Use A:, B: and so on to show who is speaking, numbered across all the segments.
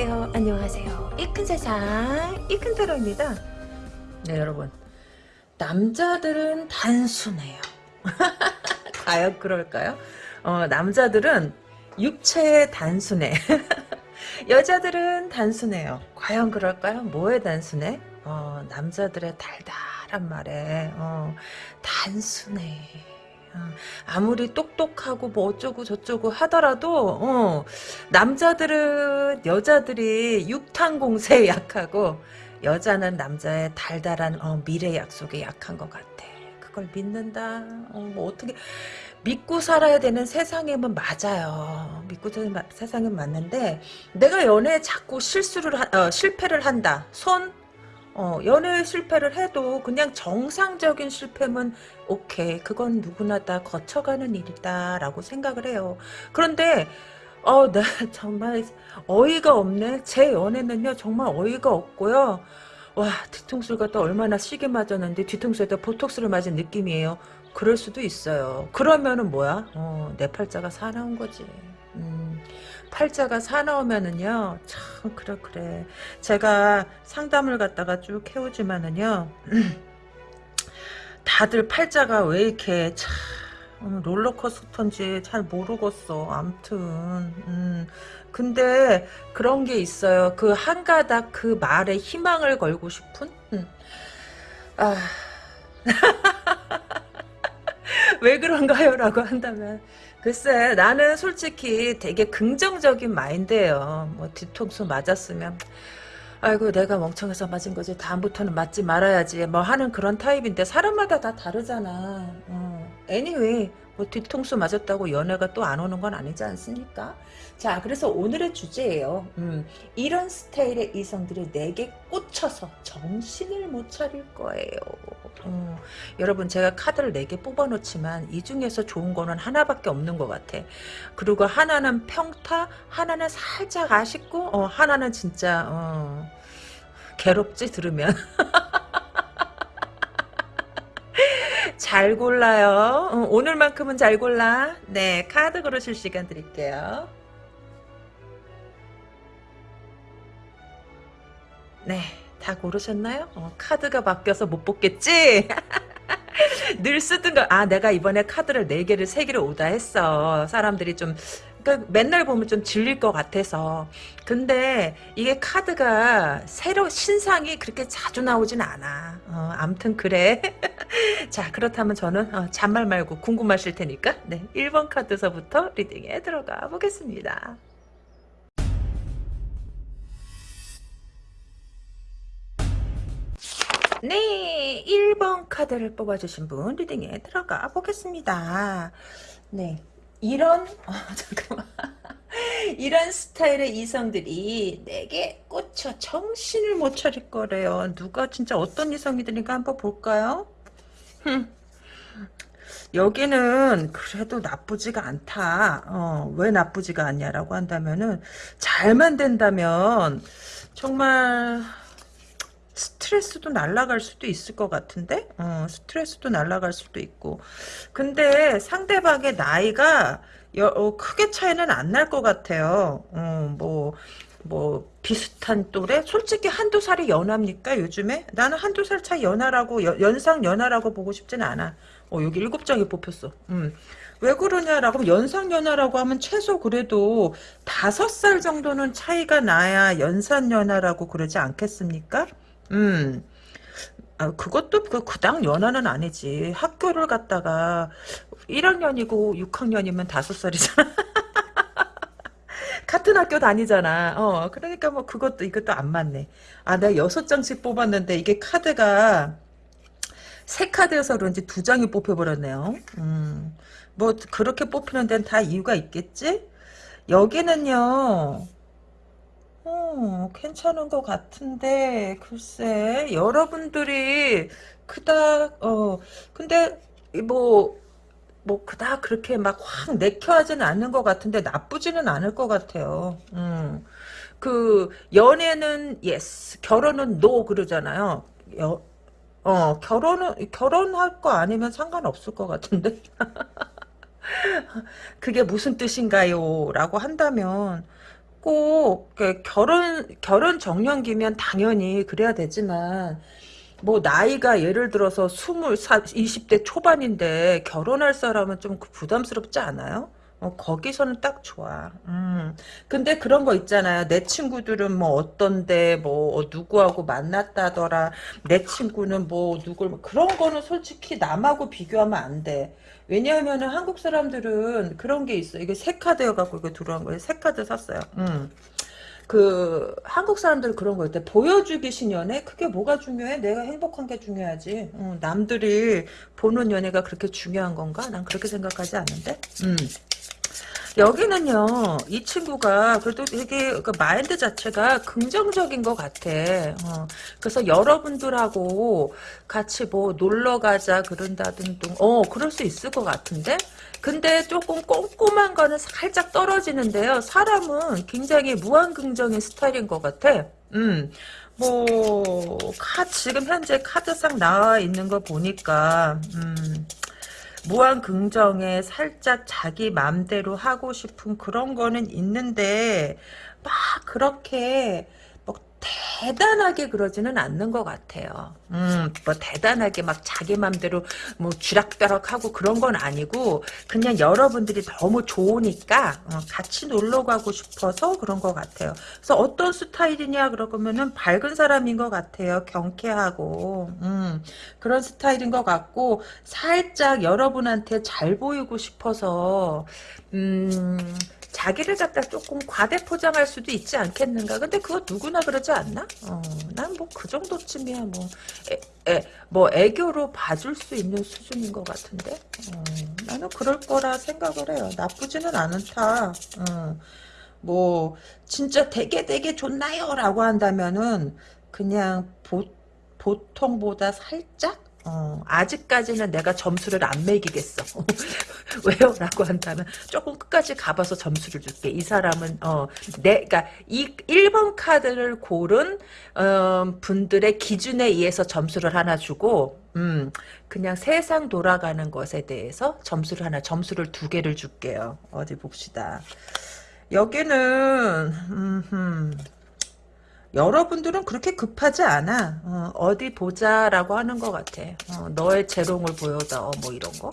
A: 안녕하세요. 안녕하세요. 이 큰 세상 이 큰 타로입니다. 네 여러분 남자들은 단순해요. 과연 그럴까요? 어, 남자들은 육체에 단순해. 여자들은 단순해요. 과연 그럴까요? 뭐에 단순해? 어, 남자들의 달달한 말에 어, 단순해. 어, 아무리 똑똑하고 뭐 어쩌고 저쩌고 하더라도 어, 남자들은 여자들이 육탄 공세에 약하고 여자는 남자의 달달한 어, 미래 약속에 약한 것 같아. 그걸 믿는다. 어, 뭐 어떻게 믿고 살아야 되는 세상에는 맞아요. 믿고 사는 세상은 맞는데 내가 연애에 자꾸 실수를 하, 어, 실패를 한다. 손 어, 연애 실패를 해도 그냥 정상적인 실패면 오케이. 그건 누구나 다 거쳐가는 일이다. 라고 생각을 해요. 그런데 어, 나 정말 어이가 없네. 제 연애는요, 정말 어이가 없고요. 와, 뒤통수를 갖다 얼마나 시게 맞았는데 뒤통수에다 보톡스를 맞은 느낌이에요. 그럴 수도 있어요. 그러면은 뭐야? 어, 내 팔자가 사나운 거지. 음, 팔자가 사나우면은요, 참, 그래, 그래. 제가 상담을 갖다가 쭉 해오지만은요, 다들 팔자가 왜 이렇게 참, 음, 롤러코스터인지 잘 모르겠어. 암튼, 음. 근데 그런 게 있어요. 그 한 가닥 그 말에 희망을 걸고 싶은? 음. 아. 왜 그런가요? 라고 한다면 글쎄 나는 솔직히 되게 긍정적인 마인드예요. 뭐 뒤통수 맞았으면 아이고 내가 멍청해서 맞은 거지 다음부터는 맞지 말아야지 뭐 하는 그런 타입인데 사람마다 다 다르잖아. 어. anyway 뭐 뒤통수 맞았다고 연애가 또 안 오는 건 아니지 않습니까? 자 그래서 오늘의 주제예요. 음, 이런 스타일의 이성들이 내게 꽂혀서 정신을 못 차릴 거예요. 음, 여러분 제가 카드를 4개 뽑아놓지만 이 중에서 좋은 거는 하나밖에 없는 것 같아. 그리고 하나는 평타 하나는 살짝 아쉽고 어, 하나는 진짜 어, 괴롭지 들으면 잘 골라요. 어, 오늘만큼은 잘 골라. 네, 카드 고르실 시간 드릴게요. 네, 다 고르셨나요? 어, 카드가 바뀌어서 못 뽑겠지? 늘 쓰던 거, 아, 내가 이번에 카드를 4개를 3개를 오다 했어. 사람들이 좀, 그러니까 맨날 보면 좀 질릴 것 같아서. 근데 이게 카드가 새로, 신상이 그렇게 자주 나오진 않아. 어, 암튼 그래. 자, 그렇다면 저는 어, 잔말 말고 궁금하실 테니까, 네, 1번 카드서부터 리딩에 들어가 보겠습니다. 네, 1번 카드를 뽑아주신 분 리딩에 들어가 보겠습니다. 네, 이런 어, 잠깐만 이런 스타일의 이성들이 내게 꽂혀 정신을 못 차릴 거래요. 누가 진짜 어떤 이성이들인가 한번 볼까요? 흠. 여기는 그래도 나쁘지가 않다. 어, 왜 나쁘지가 않냐라고 한다면은 잘만 된다면 정말 스트레스도 날라갈 수도 있을 것 같은데 어, 스트레스도 날라갈 수도 있고 근데 상대방의 나이가 여, 어, 크게 차이는 안 날 것 같아요 어, 뭐, 뭐 비슷한 또래? 솔직히 한두 살이 연합니까 요즘에? 나는 한두 살 차이 연하라고 여, 연상 연하라고 보고 싶진 않아 어, 여기 일곱 장이 뽑혔어 음. 왜 그러냐라고 연상 연하라고 하면 최소 그래도 다섯 살 정도는 차이가 나야 연산 연하라고 그러지 않겠습니까? 음. 아, 그것도 그 그당 연하는 아니지. 학교를 갔다가 1학년이고 6학년이면 5살이잖아. 같은 학교 다니잖아. 어, 그러니까 뭐 그것도 이것도 안 맞네. 아, 내가 여섯 장씩 뽑았는데 이게 카드가 세 카드여서 그런지 두 장이 뽑혀버렸네요. 음, 뭐 그렇게 뽑히는 데는 다 이유가 있겠지? 여기는요. 어, 괜찮은 것 같은데 글쎄 여러분들이 그닥 어 근데 뭐뭐 그닥 그렇게 막 확 내켜하지는 않는 것 같은데 나쁘지는 않을 것 같아요. 음. 그 연애는 yes 결혼은 no 그러잖아요. 여, 어 결혼은 결혼할 거 아니면 상관없을 것 같은데 그게 무슨 뜻인가요? 라고 한다면 꼭그 결혼 결혼 정년기면 당연히 그래야 되지만 뭐 나이가 예를 들어서 스물 20대 초반인데 결혼할 사람은 좀 부담스럽지 않아요? 어, 거기서는 딱 좋아. 음. 근데 그런 거 있잖아요. 내 친구들은 뭐 어떤데, 뭐, 누구하고 만났다더라. 내 친구는 뭐, 누굴, 뭐 그런 거는 솔직히 남하고 비교하면 안 돼. 왜냐하면은 한국 사람들은 그런 게 있어. 이게 새 카드여갖고 이거 들어온 거예요. 새 카드 샀어요. 음. 그 한국 사람들 그런 거 있대 보여주기 신연애 그게 뭐가 중요해 내가 행복한 게 중요하지 어, 남들이 보는 연애가 그렇게 중요한 건가 난 그렇게 생각하지 않는데 음. 여기는요, 이 친구가 그래도 되게 그 마인드 자체가 긍정적인 것 같아. 어, 그래서 여러분들하고 같이 뭐 놀러 가자 그런다든지, 어, 그럴 수 있을 것 같은데? 근데 조금 꼼꼼한 거는 살짝 떨어지는데요. 사람은 굉장히 무한긍정의 스타일인 것 같아. 음, 뭐, 카, 지금 현재 카드상 나와 있는 거 보니까, 음, 무한 긍정에 살짝 자기 맘대로 하고 싶은 그런 거는 있는데 막 그렇게 대단하게 그러지는 않는 것 같아요. 음, 뭐 대단하게 막 자기 맘대로 뭐 쥐락벼락하고 그런 건 아니고 그냥 여러분들이 너무 좋으니까 어, 같이 놀러 가고 싶어서 그런 것 같아요. 그래서 어떤 스타일이냐 그러면은 밝은 사람인 것 같아요. 경쾌하고 음, 그런 스타일인 것 같고 살짝 여러분한테 잘 보이고 싶어서 음. 자기를 갖다 조금 과대 포장할 수도 있지 않겠는가. 근데 그거 누구나 그러지 않나? 어, 난 뭐 그 정도쯤이야 뭐. 애, 애, 뭐 애교로 봐줄 수 있는 수준인 것 같은데. 어, 나는 그럴 거라 생각을 해요. 나쁘지는 않다. 어, 뭐 진짜 되게 되게 좋나요? 라고 한다면은 그냥 보, 보통보다 살짝 어, 아직까지는 내가 점수를 안 매기겠어. 왜요? 라고 한다면 조금 끝까지 가봐서 점수를 줄게. 이 사람은 어, 내, 그니까 이 1번 카드를 고른 어, 분들의 기준에 의해서 점수를 하나 주고 음, 그냥 세상 돌아가는 것에 대해서 점수를 하나, 점수를 두 개를 줄게요. 어디 봅시다. 여기는 음, 여러분들은 그렇게 급하지 않아. 어, 디 보자라고 하는 것 같아. 어, 너의 재롱을 보여다. 뭐 이런 거.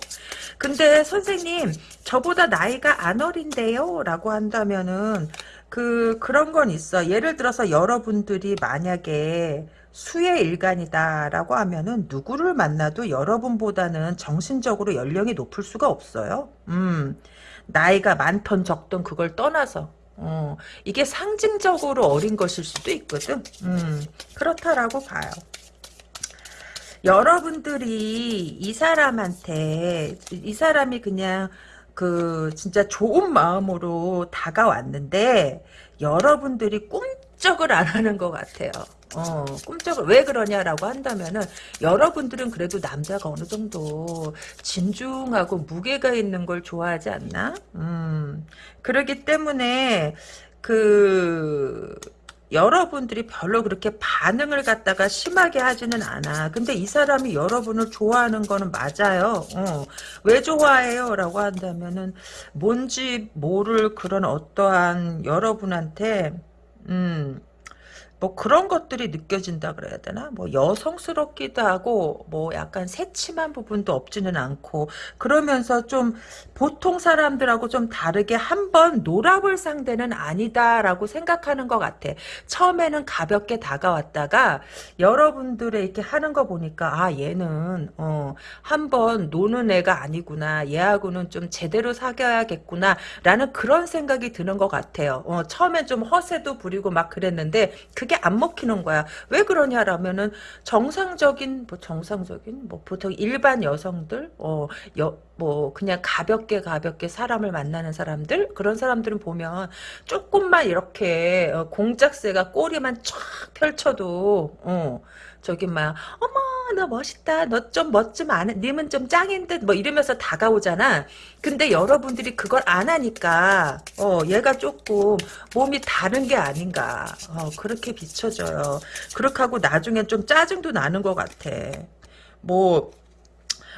A: 근데 선생님 저보다 나이가 안 어린데요? 라고 한다면은 그 그런 건 있어. 예를 들어서 여러분들이 만약에 수의 일간이다라고 하면은 누구를 만나도 여러분보다는 정신적으로 연령이 높을 수가 없어요. 음. 나이가 많던 적던 그걸 떠나서 어, 이게 상징적으로 어린 것일 수도 있거든. 음, 그렇다라고 봐요. 여러분들이 이 사람한테 이 사람이 그냥 그 진짜 좋은 마음으로 다가왔는데 여러분들이 꿈 쩍을 안 하는 것 같아요. 어, 꿈쩍을 왜 그러냐라고 한다면은 여러분들은 그래도 남자가 어느 정도 진중하고 무게가 있는 걸 좋아하지 않나? 음. 그러기 때문에 그 여러분들이 별로 그렇게 반응을 갖다가 심하게 하지는 않아. 근데 이 사람이 여러분을 좋아하는 거는 맞아요. 어. 왜 좋아해요? 라고 한다면은 뭔지 모를 그런 어떠한 여러분한테 음, 뭐 그런 것들이 느껴진다 그래야 되나? 뭐 여성스럽기도 하고 뭐 약간 새침한 부분도 없지는 않고 그러면서 좀 보통 사람들하고 좀 다르게 한번 놀아볼 상대는 아니다라고 생각하는 것 같아. 처음에는 가볍게 다가왔다가 여러분들의 이렇게 하는 거 보니까 아 얘는 어 한번 노는 애가 아니구나. 얘하고는 좀 제대로 사귀어야겠구나 라는 그런 생각이 드는 것 같아요. 어 처음엔 좀 허세도 부리고 막 그랬는데 그 그게 안 먹히는 거야. 왜 그러냐라면은 정상적인 뭐 정상적인 뭐 보통 일반 여성들 어뭐 그냥 가볍게 가볍게 사람을 만나는 사람들 그런 사람들은 보면 조금만 이렇게 어, 공작새가 꼬리만 쫙 펼쳐도 어 저기 막 어머 나 멋있다. 너 좀 멋좀 안 해. 님은 좀 짱인 듯. 뭐 이러면서 다가오잖아. 근데 여러분들이 그걸 안 하니까 어 얘가 조금 몸이 다른 게 아닌가. 어 그렇게 비춰져요. 그렇게 하고 나중에 좀 짜증도 나는 것 같아. 뭐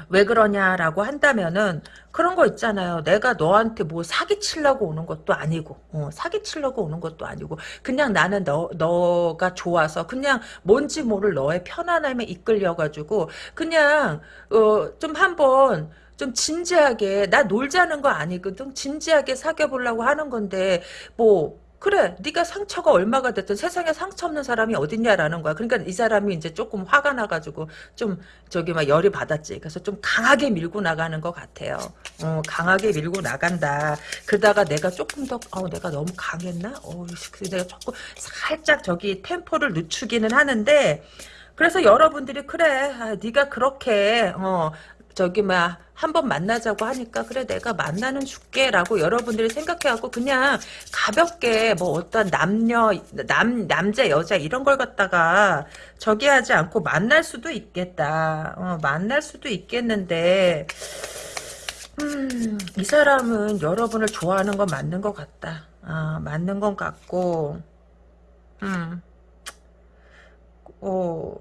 A: 왜 그러냐라고 한다면은 그런 거 있잖아요. 내가 너한테 뭐 사기치려고 오는 것도 아니고 어, 사기치려고 오는 것도 아니고 그냥 나는 너 너가 좋아서 그냥 뭔지 모를 너의 편안함에 이끌려가지고 그냥 어, 좀 한번 좀 진지하게 나 놀자는 거 아니거든 진지하게 사귀어 보려고 하는 건데 뭐 그래 네가 상처가 얼마가 됐든 세상에 상처 없는 사람이 어딨냐라는 거야. 그러니까 이 사람이 이제 조금 화가 나가지고 좀 저기 막 열이 받았지. 그래서 좀 강하게 밀고 나가는 것 같아요. 어, 강하게 밀고 나간다. 그러다가 내가 조금 더 어, 내가 너무 강했나? 어, 내가 조금 살짝 저기 템포를 늦추기는 하는데 그래서 여러분들이 그래 아, 네가 그렇게 어, 저기 막 한번 만나자고 하니까 그래 내가 만나는 줄게라고 여러분들이 생각해갖고 그냥 가볍게 뭐 어떤 남녀 남 남자 여자 이런 걸 갖다가 저기 하지 않고 만날 수도 있겠다. 어, 만날 수도 있겠는데 음, 이 사람은 여러분을 좋아하는 건 맞는 것 같다. 아, 맞는 것 같고 음, 어,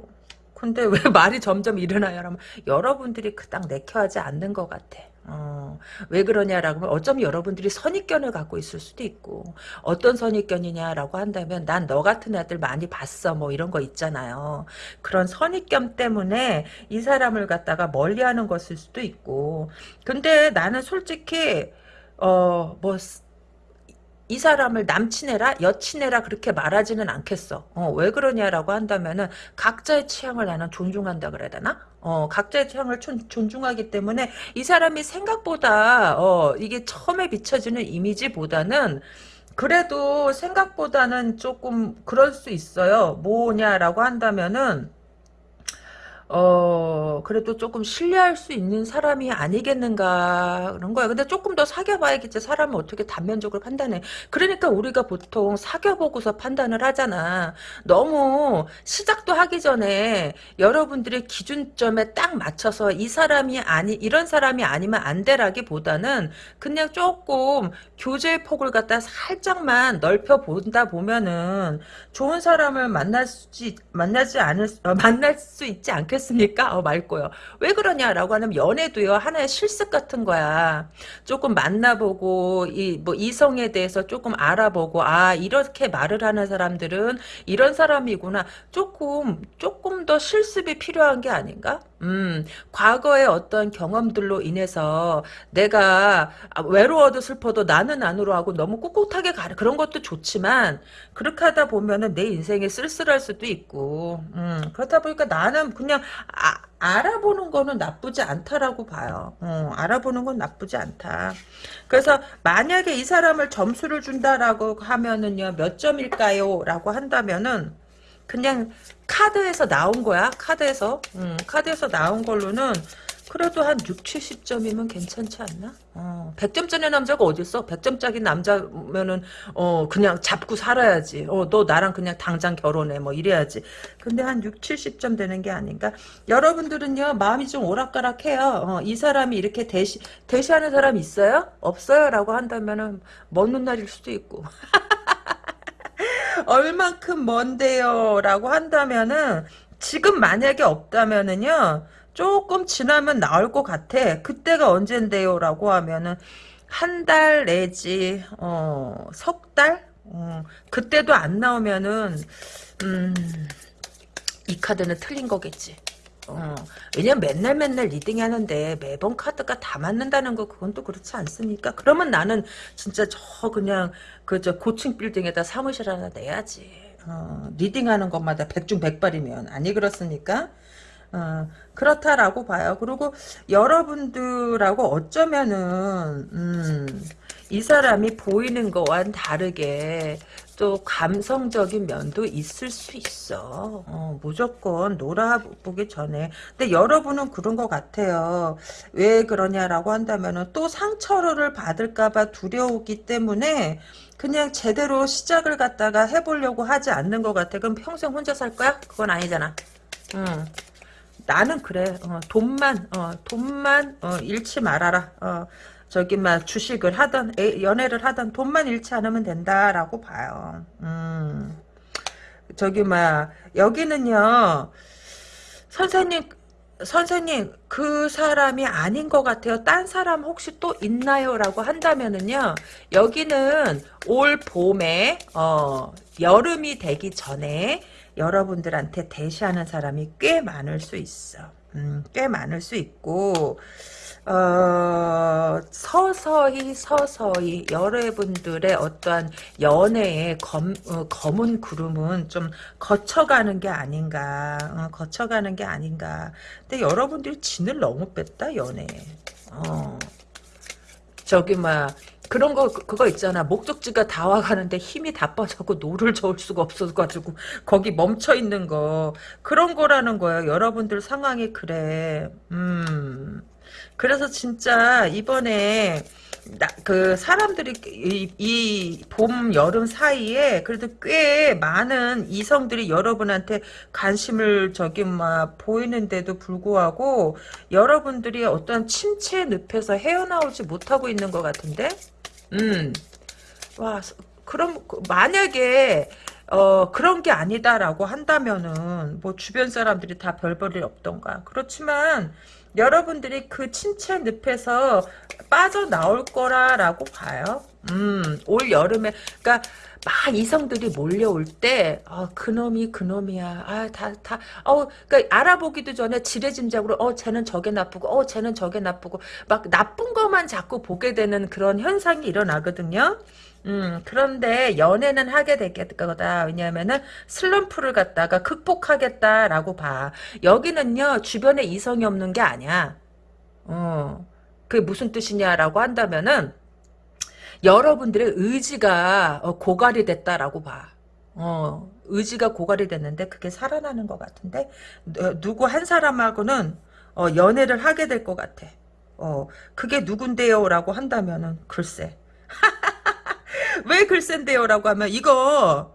A: 근데 왜 말이 점점 일어나요? 라면 여러분들이 그닥 내켜하지 않는 것 같아. 어, 왜 그러냐라고 하면 어쩌면 여러분들이 선입견을 갖고 있을 수도 있고 어떤 선입견이냐라고 한다면 난 너 같은 애들 많이 봤어 뭐 이런 거 있잖아요. 그런 선입견 때문에 이 사람을 갖다가 멀리하는 것일 수도 있고 근데 나는 솔직히 어뭐 이 사람을 남친해라 여친해라 그렇게 말하지는 않겠어. 어, 왜 그러냐라고 한다면은 각자의 취향을 나는 존중한다 그래야 되나? 어, 각자의 취향을 존, 존중하기 때문에 이 사람이 생각보다 어, 이게 처음에 비춰지는 이미지보다는 그래도 생각보다는 조금 그럴 수 있어요. 뭐냐라고 한다면은 어, 그래도 조금 신뢰할 수 있는 사람이 아니겠는가, 그런 거야. 근데 조금 더 사귀어봐야겠지. 사람을 어떻게 단면적으로 판단해. 그러니까 우리가 보통 사귀어보고서 판단을 하잖아. 너무 시작도 하기 전에 여러분들의 기준점에 딱 맞춰서 이 사람이 아니, 이런 사람이 아니면 안 되라기 보다는 그냥 조금 교제의 폭을 갖다 살짝만 넓혀 본다 보면은 좋은 사람을 만날 수, 만나지 않을, 어, 만날 수 있지 않겠 않겠습니까? 어, 맑고요. 왜 그러냐라고 하면 연애도요 하나의 실습 같은 거야. 조금 만나보고 이 뭐 이성에 대해서 조금 알아보고 아 이렇게 말을 하는 사람들은 이런 사람이구나. 조금 조금 더 실습이 필요한 게 아닌가? 음, 과거의 어떤 경험들로 인해서 내가 외로워도 슬퍼도 나는 안으로 하고 너무 꿋꿋하게 가는 그런 것도 좋지만 그렇게 하다 보면은 내 인생에 쓸쓸할 수도 있고 음, 그렇다 보니까 나는 그냥 아, 알아보는 거는 나쁘지 않다라고 봐요. 어, 알아보는 건 나쁘지 않다. 그래서 만약에 이 사람을 점수를 준다라고 하면은요 몇 점일까요? 라고 한다면은 그냥 카드에서 나온 거야. 카드에서. 음, 카드에서 나온 걸로는 그래도 한 6, 70점이면 괜찮지 않나? 어, 100점짜리 남자가 어딨어? 100점짜리 남자면은, 어, 그냥 잡고 살아야지. 어, 너 나랑 그냥 당장 결혼해. 뭐 이래야지. 근데 한 6, 70점 되는 게 아닌가? 여러분들은요, 마음이 좀 오락가락해요. 어, 이 사람이 이렇게 대시, 대시하는 사람 있어요? 없어요? 라고 한다면은, 먼 훗날일 수도 있고. 얼만큼 먼데요? 라고 한다면은 지금 만약에 없다면은요 조금 지나면 나올 것 같아 그때가 언젠데요? 라고 하면은 한 달 내지 어, 석 달? 어, 그때도 안 나오면은 음, 이 카드는 틀린 거겠지 어, 왜냐면 맨날 맨날 reading 하는데 매번 카드가 다 맞는다는 거 그건 또 그렇지 않습니까? 그러면 나는 진짜 저 그냥 그 저 고층 빌딩에다 사무실 하나 내야지. 어, 리딩하는 것마다 백중백발이면 아니 그렇습니까? 어, 그렇다라고 봐요. 그리고 여러분들하고 어쩌면은 음, 이 사람이 보이는 거와는 다르게 또 감성적인 면도 있을 수 있어. 어, 무조건 놀아보기 전에. 근데 여러분은 그런 것 같아요. 왜 그러냐라고 한다면 또 상처를 받을까봐 두려우기 때문에 그냥 제대로 시작을 갖다가 해보려고 하지 않는 것 같아. 그럼 평생 혼자 살 거야? 그건 아니잖아. 응. 나는 그래. 어, 돈만, 어, 돈만, 어, 잃지 말아라. 어, 저기 막 주식을 하던 연애를 하던 돈만 잃지 않으면 된다라고 봐요. 음. 저기 막 여기는요. 선생님 선생님 그 사람이 아닌 것 같아요. 딴 사람 혹시 또 있나요? 라고 한다면은요. 여기는 올 봄에 어, 여름이 되기 전에 여러분들한테 대시하는 사람이 꽤 많을 수 있어. 음, 꽤 많을 수 있고 어, 서서히 서서히 여러분들의 어떠한 연애의 검, 어, 검은 구름은 좀 거쳐가는 게 아닌가 어, 거쳐가는 게 아닌가. 근데 여러분들이 진을 너무 뺐다 연애에. 어. 저기 막 그런 거 그- 그거 있잖아. 목적지가 다 와가는데 힘이 다 빠져고 노를 저을 수가 없어가지고 거기 멈춰 있는 거. 그런 거라는 거예요 여러분들 상황이 그래. 음 그래서 진짜 이번에 나, 그 사람들이 이봄 여름 사이에 그래도 꽤 많은 이성들이 여러분한테 관심을 저기 막 보이는데도 불구하고 여러분들이 어떤 침체 늪에서 헤어나오지 못하고 있는 것 같은데 음. 와, 서- 그럼 그 만약에 어 그런 게 아니다라고 한다면은 뭐 주변 사람들이 다 별볼일 없던가. 그렇지만 여러분들이 그 침체 늪에서 빠져나올 거라라고 봐요. 음, 올 여름에 그러니까 막 이성들이 몰려올 때, 어, 그놈이 그놈이야. 아, 다, 다, 어, 그니까 알아보기도 전에 지레짐작으로, 어, 쟤는 저게 나쁘고, 어, 쟤는 저게 나쁘고, 막 나쁜 것만 자꾸 보게 되는 그런 현상이 일어나거든요. 음, 그런데 연애는 하게 될 거다. 왜냐하면은 슬럼프를 갖다가 극복하겠다라고 봐. 여기는요, 주변에 이성이 없는 게 아니야. 어, 그게 무슨 뜻이냐라고 한다면은, 여러분들의 의지가 어, 고갈이 됐다라고 봐. 어, 의지가 고갈이 됐는데 그게 살아나는 것 같은데 어, 누구 한 사람하고는 어, 연애를 하게 될 것 같아. 어, 그게 누군데요라고 한다면은 글쎄. 왜 글쎄인데요라고 하면 이거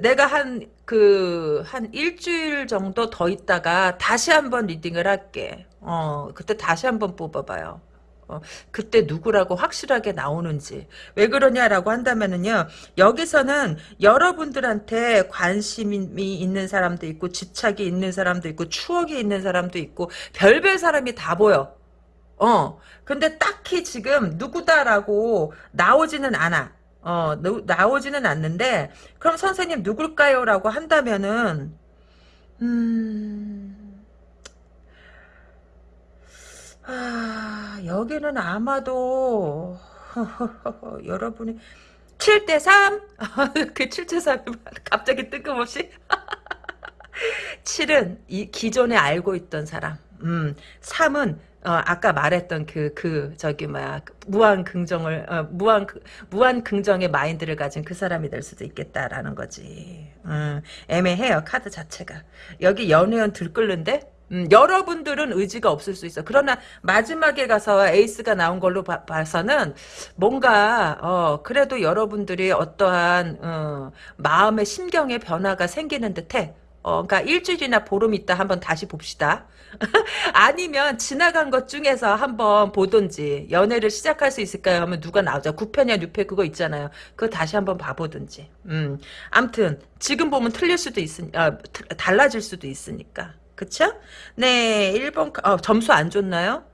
A: 내가 한 그 한 일주일 정도 더 있다가 다시 한번 리딩을 할게. 어, 그때 다시 한번 뽑아봐요. 어, 그때 누구라고 확실하게 나오는지 왜 그러냐라고 한다면은요 여기서는 여러분들한테 관심이 있는 사람도 있고 집착이 있는 사람도 있고 추억이 있는 사람도 있고 별별 사람이 다 보여 어 근데 딱히 지금 누구다라고 나오지는 않아 어 누- 나오지는 않는데 그럼 선생님 누굴까요 라고 한다면은 음 아, 여기는 아마도 여러분이 7대 3? 그 7대 3이 갑자기 뜬금없이 7은 이 기존에 알고 있던 사람. 음, 3은 어, 아까 말했던 그, 그, 저기, 뭐야, 그 무한 긍정을, 어, 무한, 그- 무한 긍정의 마인드를 가진 그 사람이 될 수도 있겠다라는 거지. 음, 애매해요, 카드 자체가. 여기 연애연 들끓는데? 음, 여러분들은 의지가 없을 수 있어. 그러나 마지막에 가서 에이스가 나온 걸로 봐, 봐서는 뭔가 어 그래도 여러분들이 어떠한 어, 마음의 심경의 변화가 생기는 듯해. 어, 그러니까 일주일이나 보름 있다 한번 다시 봅시다. 아니면 지나간 것 중에서 한번 보든지 연애를 시작할 수 있을까요? 하면 누가 나오죠? 9패냐 6패 그거 있잖아요. 그거 다시 한번 봐보든지. 음, 암튼 지금 보면 틀릴 수도 있으, 아, 트- 달라질 수도 있으니까. 그쵸? 네, 1번 어, 점수 안 좋나요?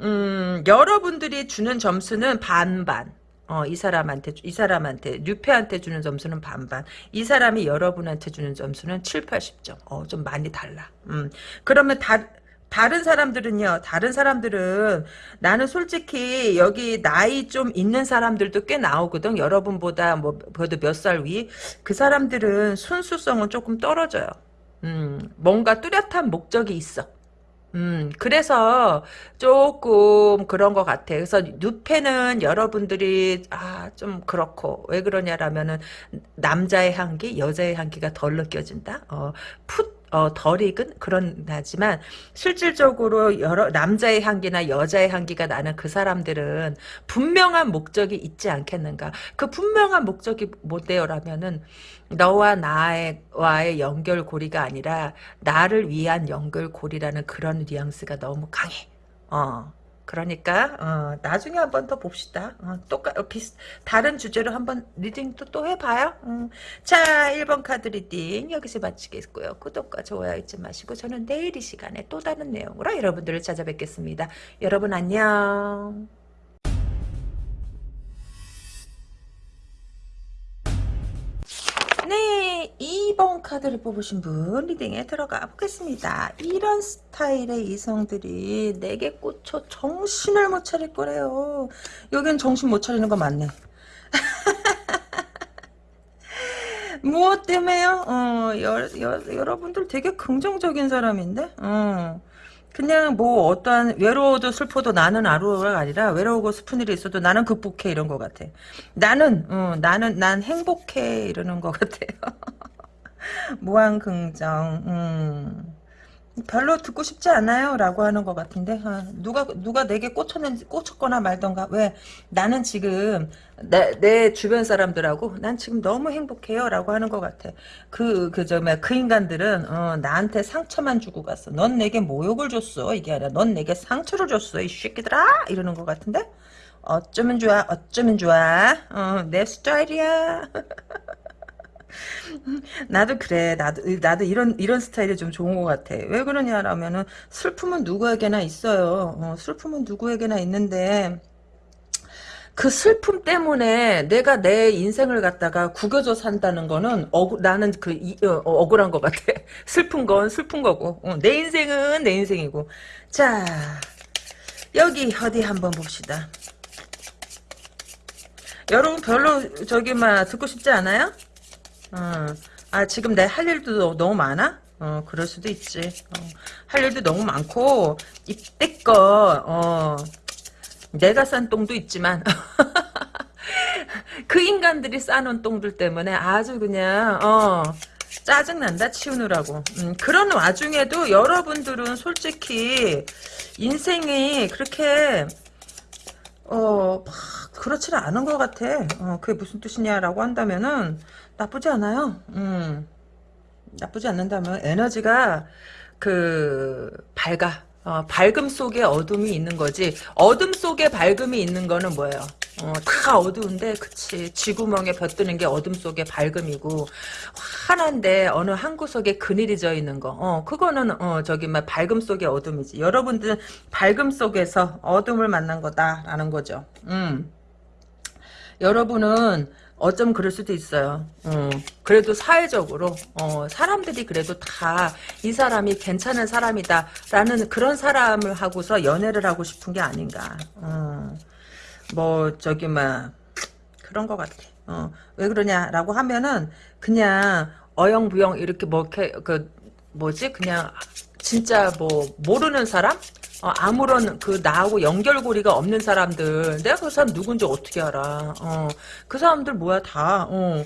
A: 음, 여러분들이 주는 점수는 반반. 어, 이 사람한테, 이 사람한테, 뉴페한테 주는 점수는 반반. 이 사람이 여러분한테 주는 점수는 7, 80점. 어, 좀 많이 달라. 음, 그러면 다, 다른 사람들은요, 다른 사람들은 나는 솔직히 여기 나이 좀 있는 사람들도 꽤 나오거든. 여러분보다 뭐, 그래도 몇 살 위. 그 사람들은 순수성은 조금 떨어져요. 음, 뭔가 뚜렷한 목적이 있어. 음, 그래서 조금 그런 것 같아. 그래서 뉴페는 여러분들이, 아, 좀 그렇고, 왜 그러냐라면은, 남자의 향기, 여자의 향기가 덜 느껴진다? 어, 풋, 어, 덜 익은? 그런, 하지만, 실질적으로 여러, 남자의 향기나 여자의 향기가 나는 그 사람들은 분명한 목적이 있지 않겠는가. 그 분명한 목적이 뭐대요라면은, 너와 나와의 연결고리가 아니라, 나를 위한 연결고리라는 그런 뉘앙스가 너무 강해. 어. 그러니까 어, 나중에 한 번 더 봅시다. 어, 똑같 어, 비슷 다른 주제로 한번 reading도 또 해봐요. 음. 자 1번 카드 reading 여기서 마치겠고요. 구독과 좋아요 잊지 마시고 저는 내일 이 시간에 또 다른 내용으로 여러분들을 찾아뵙겠습니다. 여러분 안녕. 2번 카드를 뽑으신 분 리딩에 들어가 보겠습니다. 이런 스타일의 이성들이 내게 꽂혀 정신을 못 차릴 거래요. 여긴 정신 못 차리는 거 맞네. 무엇 때문에요? 어, 여, 여, 여러분들 되게 긍정적인 사람인데? 어. 그냥 뭐 어떠한 외로워도 슬퍼도 나는 아루가 아니라 외로우고 슬픈 일이 있어도 나는 극복해 이런 것 같아. 나는 어, 나는 난 행복해 이러는 것 같아요. 무한 긍정. 음. 별로 듣고 싶지 않아요? 라고 하는 것 같은데. 아, 누가 누가 내게 꽂혔는지 꽂혔거나 말던가. 왜? 나는 지금 내, 내 주변 사람들하고 난 지금 너무 행복해요? 라고 하는 것 같아. 그 그저 그 인간들은 어, 나한테 상처만 주고 갔어. 넌 내게 모욕을 줬어. 이게 아니라 넌 내게 상처를 줬어 이 새끼들아! 이러는 것 같은데? 어쩌면 좋아 어쩌면 좋아? 어, 내 스타일이야 나도 그래. 나도 나도 이런 이런 스타일이 좀 좋은 것 같아. 왜 그러냐라면은 슬픔은 누구에게나 있어요. 어, 슬픔은 누구에게나 있는데 그 슬픔 때문에 내가 내 인생을 갖다가 구겨져 산다는 거는 억, 나는 그 이, 어, 억울한 것 같아. 슬픈 건 슬픈 거고 어, 내 인생은 내 인생이고. 자 여기 어디 한번 봅시다. 여러분 별로 저기 막 듣고 싶지 않아요? 어. 아 지금 내 할 일도 너무 많아? 어 그럴 수도 있지. 어, 할 일도 너무 많고 이때껏 어, 내가 싼 똥도 있지만 그 인간들이 싸놓은 똥들 때문에 아주 그냥 어 짜증난다 치우느라고 음, 그런 와중에도 여러분들은 솔직히 인생이 그렇게 어 그렇지는 않은 것 같아 어, 그게 무슨 뜻이냐라고 한다면은 나쁘지 않아요. 음. 나쁘지 않는다면 에너지가 그 밝아. 어, 밝음 속에 어둠이 있는 거지. 어둠 속에 밝음이 있는 거는 뭐예요? 어, 다 어두운데, 그치. 쥐구멍에 벼뜨는 게 어둠 속에 밝음이고, 환한데, 어느 한 구석에 그늘이 져 있는 거. 어, 그거는, 어, 저기, 막, 밝음 속의 어둠이지. 여러분들은 밝음 속에서 어둠을 만난 거다라는 거죠. 음. 여러분은, 어쩜 그럴 수도 있어요. 어, 그래도 사회적으로 어, 사람들이 그래도 다 이 사람이 괜찮은 사람이다 라는 그런 사람을 하고서 연애를 하고 싶은 게 아닌가. 어, 뭐 저기 막 그런 것 같아. 어, 왜 그러냐라고 하면은 그냥 어영부영 이렇게 뭐 이렇게 그 뭐지 그냥 진짜 뭐 모르는 사람? 어, 아무런 그 나하고 연결고리가 없는 사람들. 내가 그 사람 누군지 어떻게 알아? 어, 그 사람들 뭐야 다. 어.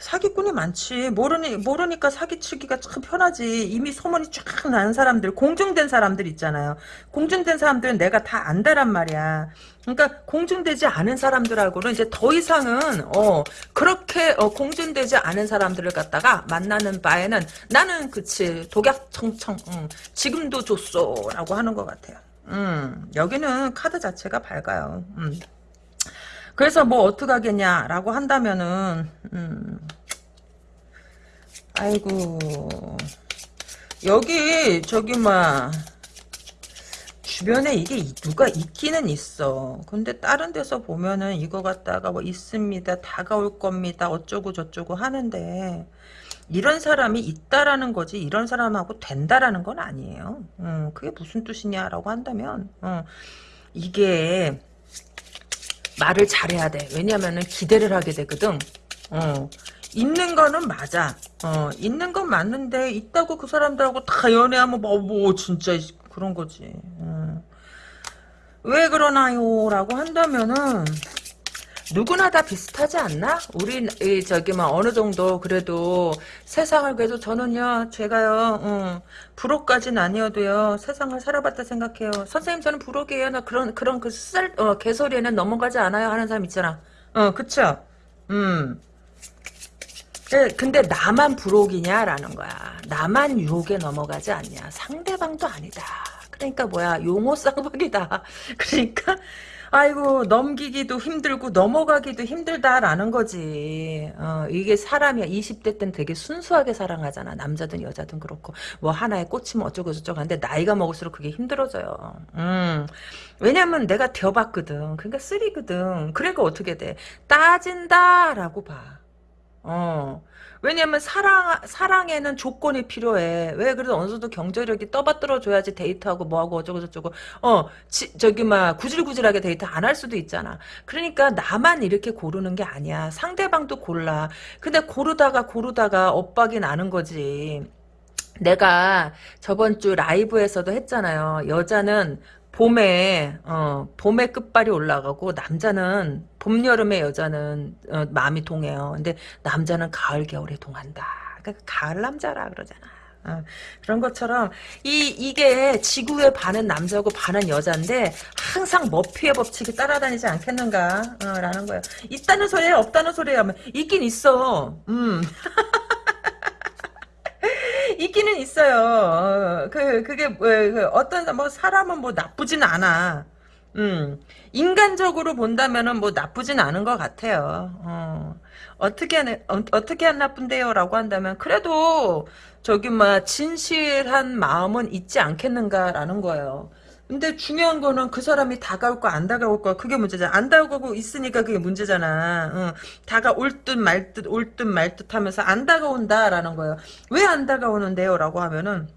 A: 사기꾼이 많지. 모르니 모르니까 사기치기가 참 편하지. 이미 소문이 쫙 나는 사람들 공중된 사람들 있잖아요. 공중된 사람들은 내가 다 안다란 말이야. 그러니까 공중되지 않은 사람들하고는 이제 더 이상은 어 그렇게 어, 공중되지 않은 사람들을 갖다가 만나는 바에는 나는 그치 독약청청 응, 지금도 줬어라고 하는 것 같아요. 음 여기는 카드 자체가 밝아요. 음. 그래서 뭐 어떡하겠냐라고 한다면은 음, 아이고 여기 저기 막 주변에 이게 누가 있기는 있어. 근데 다른 데서 보면은 이거 갖다가 뭐 있습니다. 다가올 겁니다. 어쩌고 저쩌고 하는데 이런 사람이 있다라는 거지 이런 사람하고 된다라는 건 아니에요. 음, 그게 무슨 뜻이냐라고 한다면 어, 이게 말을 잘해야 돼. 왜냐면은 기대를 하게 되거든. 어. 있는 거는 맞아. 어, 있는 건 맞는데 있다고 그 사람들하고 다 연애하면 뭐, 뭐 진짜 그런 거지. 어. 왜 그러나요? 라고 한다면은 누구나 다 비슷하지 않나? 우리 이 저기 막 어느 정도 그래도 세상을 그래도 저는요 제가요 어, 불혹까지는 아니어도요 세상을 살아봤다 생각해요. 선생님 저는 불혹이에요. 나 그런 그런 그쌀 어, 개소리에는 넘어가지 않아요 하는 사람 있잖아. 어 그쵸? 음. 근데 나만 불혹이냐라는 거야. 나만 유혹에 넘어가지 않냐. 상대방도 아니다. 그러니까 뭐야 용어 쌍박이다. 그러니까 아이고 넘기기도 힘들고 넘어가기도 힘들다라는 거지. 어, 이게 사람이야. 20대 때는 되게 순수하게 사랑하잖아. 남자든 여자든 그렇고 뭐 하나에 꽂히면 어쩌고 저쩌고 하는데 나이가 먹을수록 그게 힘들어져요. 음. 왜냐면 내가 되어봤거든. 그러니까 쓰리거든. 그러니까 어떻게 돼? 따진다라고 봐. 어. 왜냐면 사랑 사랑에는 조건이 필요해. 왜 그래서 어느 정도 경제력이 떠받들어 줘야지 데이트하고 뭐하고 어쩌고 저쩌고 어 지, 저기 막 구질구질하게 데이트 안 할 수도 있잖아. 그러니까 나만 이렇게 고르는 게 아니야. 상대방도 골라. 근데 고르다가 고르다가 엇박이 나는 거지. 내가 저번 주 라이브에서도 했잖아요. 여자는 봄에 어 봄에 끝발이 올라가고 남자는 봄 여름의 여자는 어, 마음이 동해요. 근데 남자는 가을 겨울에 동한다. 그러니까 가을 남자라 그러잖아. 어, 그런 것처럼 이 이게 지구에 반은 남자고 반은 여자인데 항상 머피의 법칙이 따라다니지 않겠는가 어, 라는 거예요. 있다는 소리에 없다는 소리에 하면 있긴 있어. 음. 있기는 있어요. 어, 그 그게 뭐, 그 어떤 뭐 사람은 뭐 나쁘진 않아. 음 인간적으로 본다면은 뭐 나쁘진 않은 것 같아요. 어. 어떻게 안, 어, 어떻게 안 나쁜데요라고 한다면 그래도 저기 막 진실한 마음은 있지 않겠는가라는 거예요. 근데 중요한 거는 그 사람이 다가올 거안 다가올 거 그게 문제잖아. 안 다가오고 있으니까 그게 문제잖아. 응. 다가올 듯 말 듯 올 듯 말 듯 하면서 안 다가온다라는 거예요. 왜 안 다가오는데요? 라고 하면은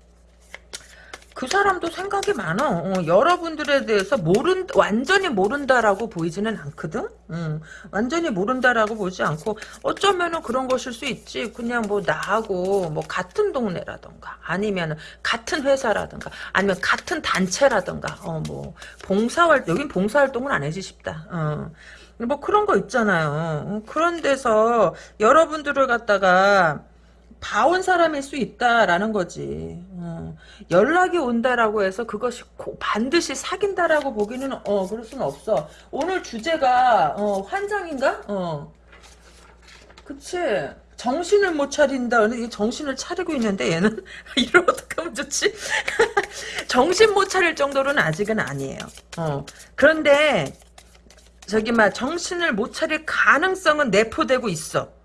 A: 그 사람도 생각이 많아. 어, 여러분들에 대해서 모른 완전히 모른다라고 보이지는 않거든. 음, 완전히 모른다라고 보지 않고 어쩌면은 그런 것일 수 있지. 그냥 뭐 나하고 뭐 같은 동네라던가 아니면 같은 회사라던가 아니면 같은 단체라던가 어 뭐 봉사활 여긴 봉사활동은 안 해지 싶다. 어. 뭐 그런 거 있잖아요. 어, 그런 데서 여러분들을 갖다가 봐온 사람일 수 있다라는 거지. 어. 연락이 온다라고 해서 그것이 고, 반드시 사귄다라고 보기는 어 그럴 수는 없어. 오늘 주제가 어, 환장인가? 어. 그치. 정신을 못 차린다. 정신을 차리고 있는데 얘는 이걸 어떻게 하면 좋지? 정신 못 차릴 정도로는 아직은 아니에요. 어. 그런데 저기 막 정신을 못 차릴 가능성은 내포되고 있어.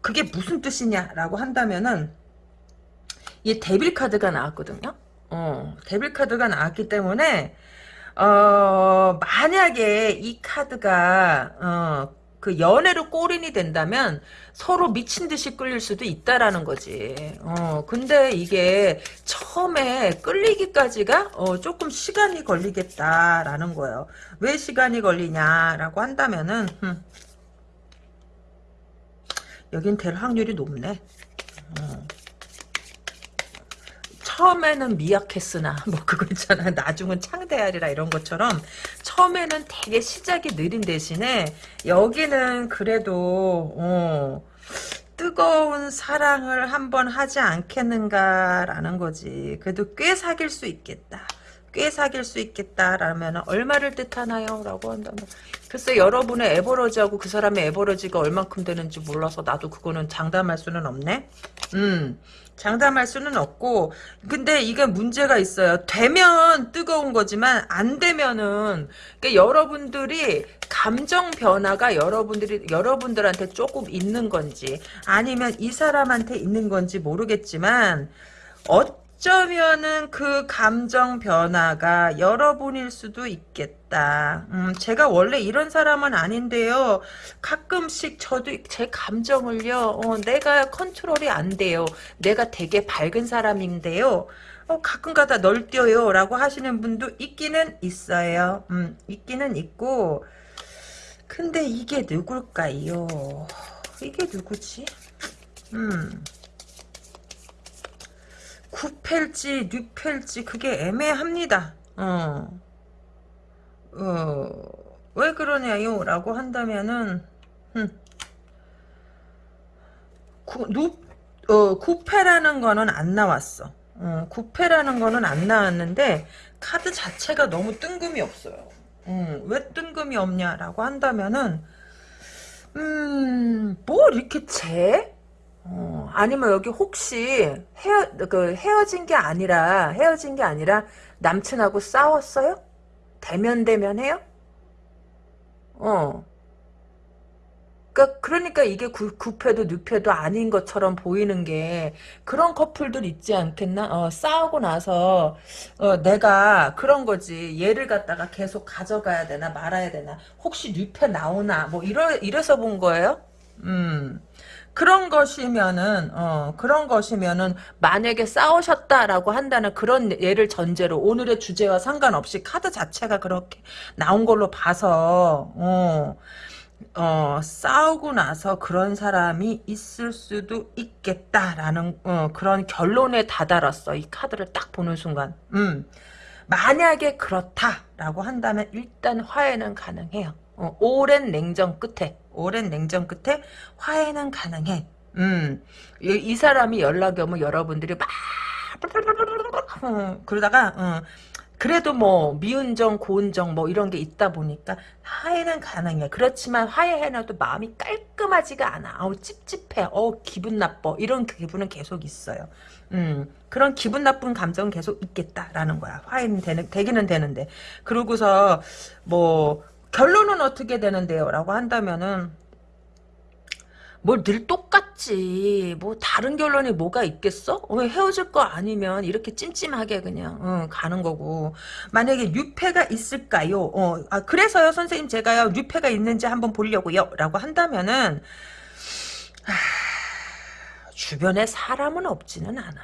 A: 그게 무슨 뜻이냐라고 한다면은 이 데빌 카드가 나왔거든요. 어, 데빌 카드가 나왔기 때문에 어, 만약에 이 카드가 어, 그 연애로 꼬린이 된다면 서로 미친 듯이 끌릴 수도 있다라는 거지. 어, 근데 이게 처음에 끌리기까지가 어, 조금 시간이 걸리겠다라는 거예요. 왜 시간이 걸리냐라고 한다면은 흠, 여긴 될 확률이 높네. 어. 처음에는 미약했으나 뭐 그거 있잖아 나중은 창대하리라 이런 것처럼 처음에는 되게 시작이 느린 대신에 여기는 그래도 어, 뜨거운 사랑을 한번 하지 않겠는가라는 거지 그래도 꽤 사귈 수 있겠다 꽤 사귈 수 있겠다라면 얼마를 뜻하나요? 라고 한다면 글쎄 여러분의 에버러지하고 그 사람의 에버러지가 얼만큼 되는지 몰라서 나도 그거는 장담할 수는 없네. 음. 장담할 수는 없고 근데 이게 문제가 있어요. 되면 뜨거운 거지만 안 되면은 그러니까 여러분들이 감정 변화가 여러분들이 여러분들한테 조금 있는 건지 아니면 이 사람한테 있는 건지 모르겠지만 어 어쩌면은 그 감정 변화가 여러분일 수도 있겠다. 음, 제가 원래 이런 사람은 아닌데요. 가끔씩 저도 제 감정을요. 어, 내가 컨트롤이 안 돼요. 내가 되게 밝은 사람인데요. 어, 가끔가다 널뛰어요. 라고 하시는 분도 있기는 있어요. 음, 있기는 있고 근데 이게 누굴까요? 이게 누구지? 음... 9팰지 6팰지 그게 애매합니다. 어. 어, 왜 그러냐요? 라고 한다면은 음. 구, 누, 어, 9패라는 거는 안 나왔어. 어, 9패라는 거는 안 나왔는데 카드 자체가 너무 뜬금이 없어요. 음, 왜 뜬금이 없냐라고 한다면은 음, 뭐 이렇게 재? 어, 아니면 여기 혹시 헤어, 그 헤어진 게 아니라 헤어진 게 아니라 남친하고 싸웠어요? 대면 대면 해요? 어. 그러니까, 그러니까 이게 구, 구패도 늑패도 아닌 것처럼 보이는 게 그런 커플들 있지 않겠나? 어, 싸우고 나서 어, 내가 그런 거지. 얘를 갖다가 계속 가져가야 되나 말아야 되나? 혹시 늑패 나오나? 뭐 이러 이래서 본 거예요? 음. 그런 것이면은 어 그런 것이면은 만약에 싸우셨다라고 한다는 그런 예를 전제로 오늘의 주제와 상관없이 카드 자체가 그렇게 나온 걸로 봐서 어 어, 싸우고 나서 그런 사람이 있을 수도 있겠다라는 어, 그런 결론에 다다랐어. 이 카드를 딱 보는 순간. 음. 만약에 그렇다라고 한다면 일단 화해는 가능해요. 어, 오랜 냉전 끝에 오랜 냉전 끝에 화해는 가능해. 음. 이, 이 사람이 연락이 오면 여러분들이 막 어, 그러다가 어, 그래도 뭐 미운정 고운정 뭐 이런 게 있다 보니까 화해는 가능해. 그렇지만 화해해놔도 마음이 깔끔하지가 않아. 아우 찝찝해. 어 기분 나빠. 이런 기분은 계속 있어요. 음. 그런 기분 나쁜 감정은 계속 있겠다라는 거야. 화해는 되는, 되기는 되는데. 그러고서 뭐 결론은 어떻게 되는데요 라고 한다면은 뭘 늘 똑같지. 뭐 다른 결론이 뭐가 있겠어? 왜 헤어질 거 아니면 이렇게 찜찜하게 그냥 어, 가는 거고. 만약에 유패가 있을까요? 어, 아, 그래서요 선생님 제가요 유패가 있는지 한번 보려고요. 라고 한다면은 하, 주변에 사람은 없지는 않아.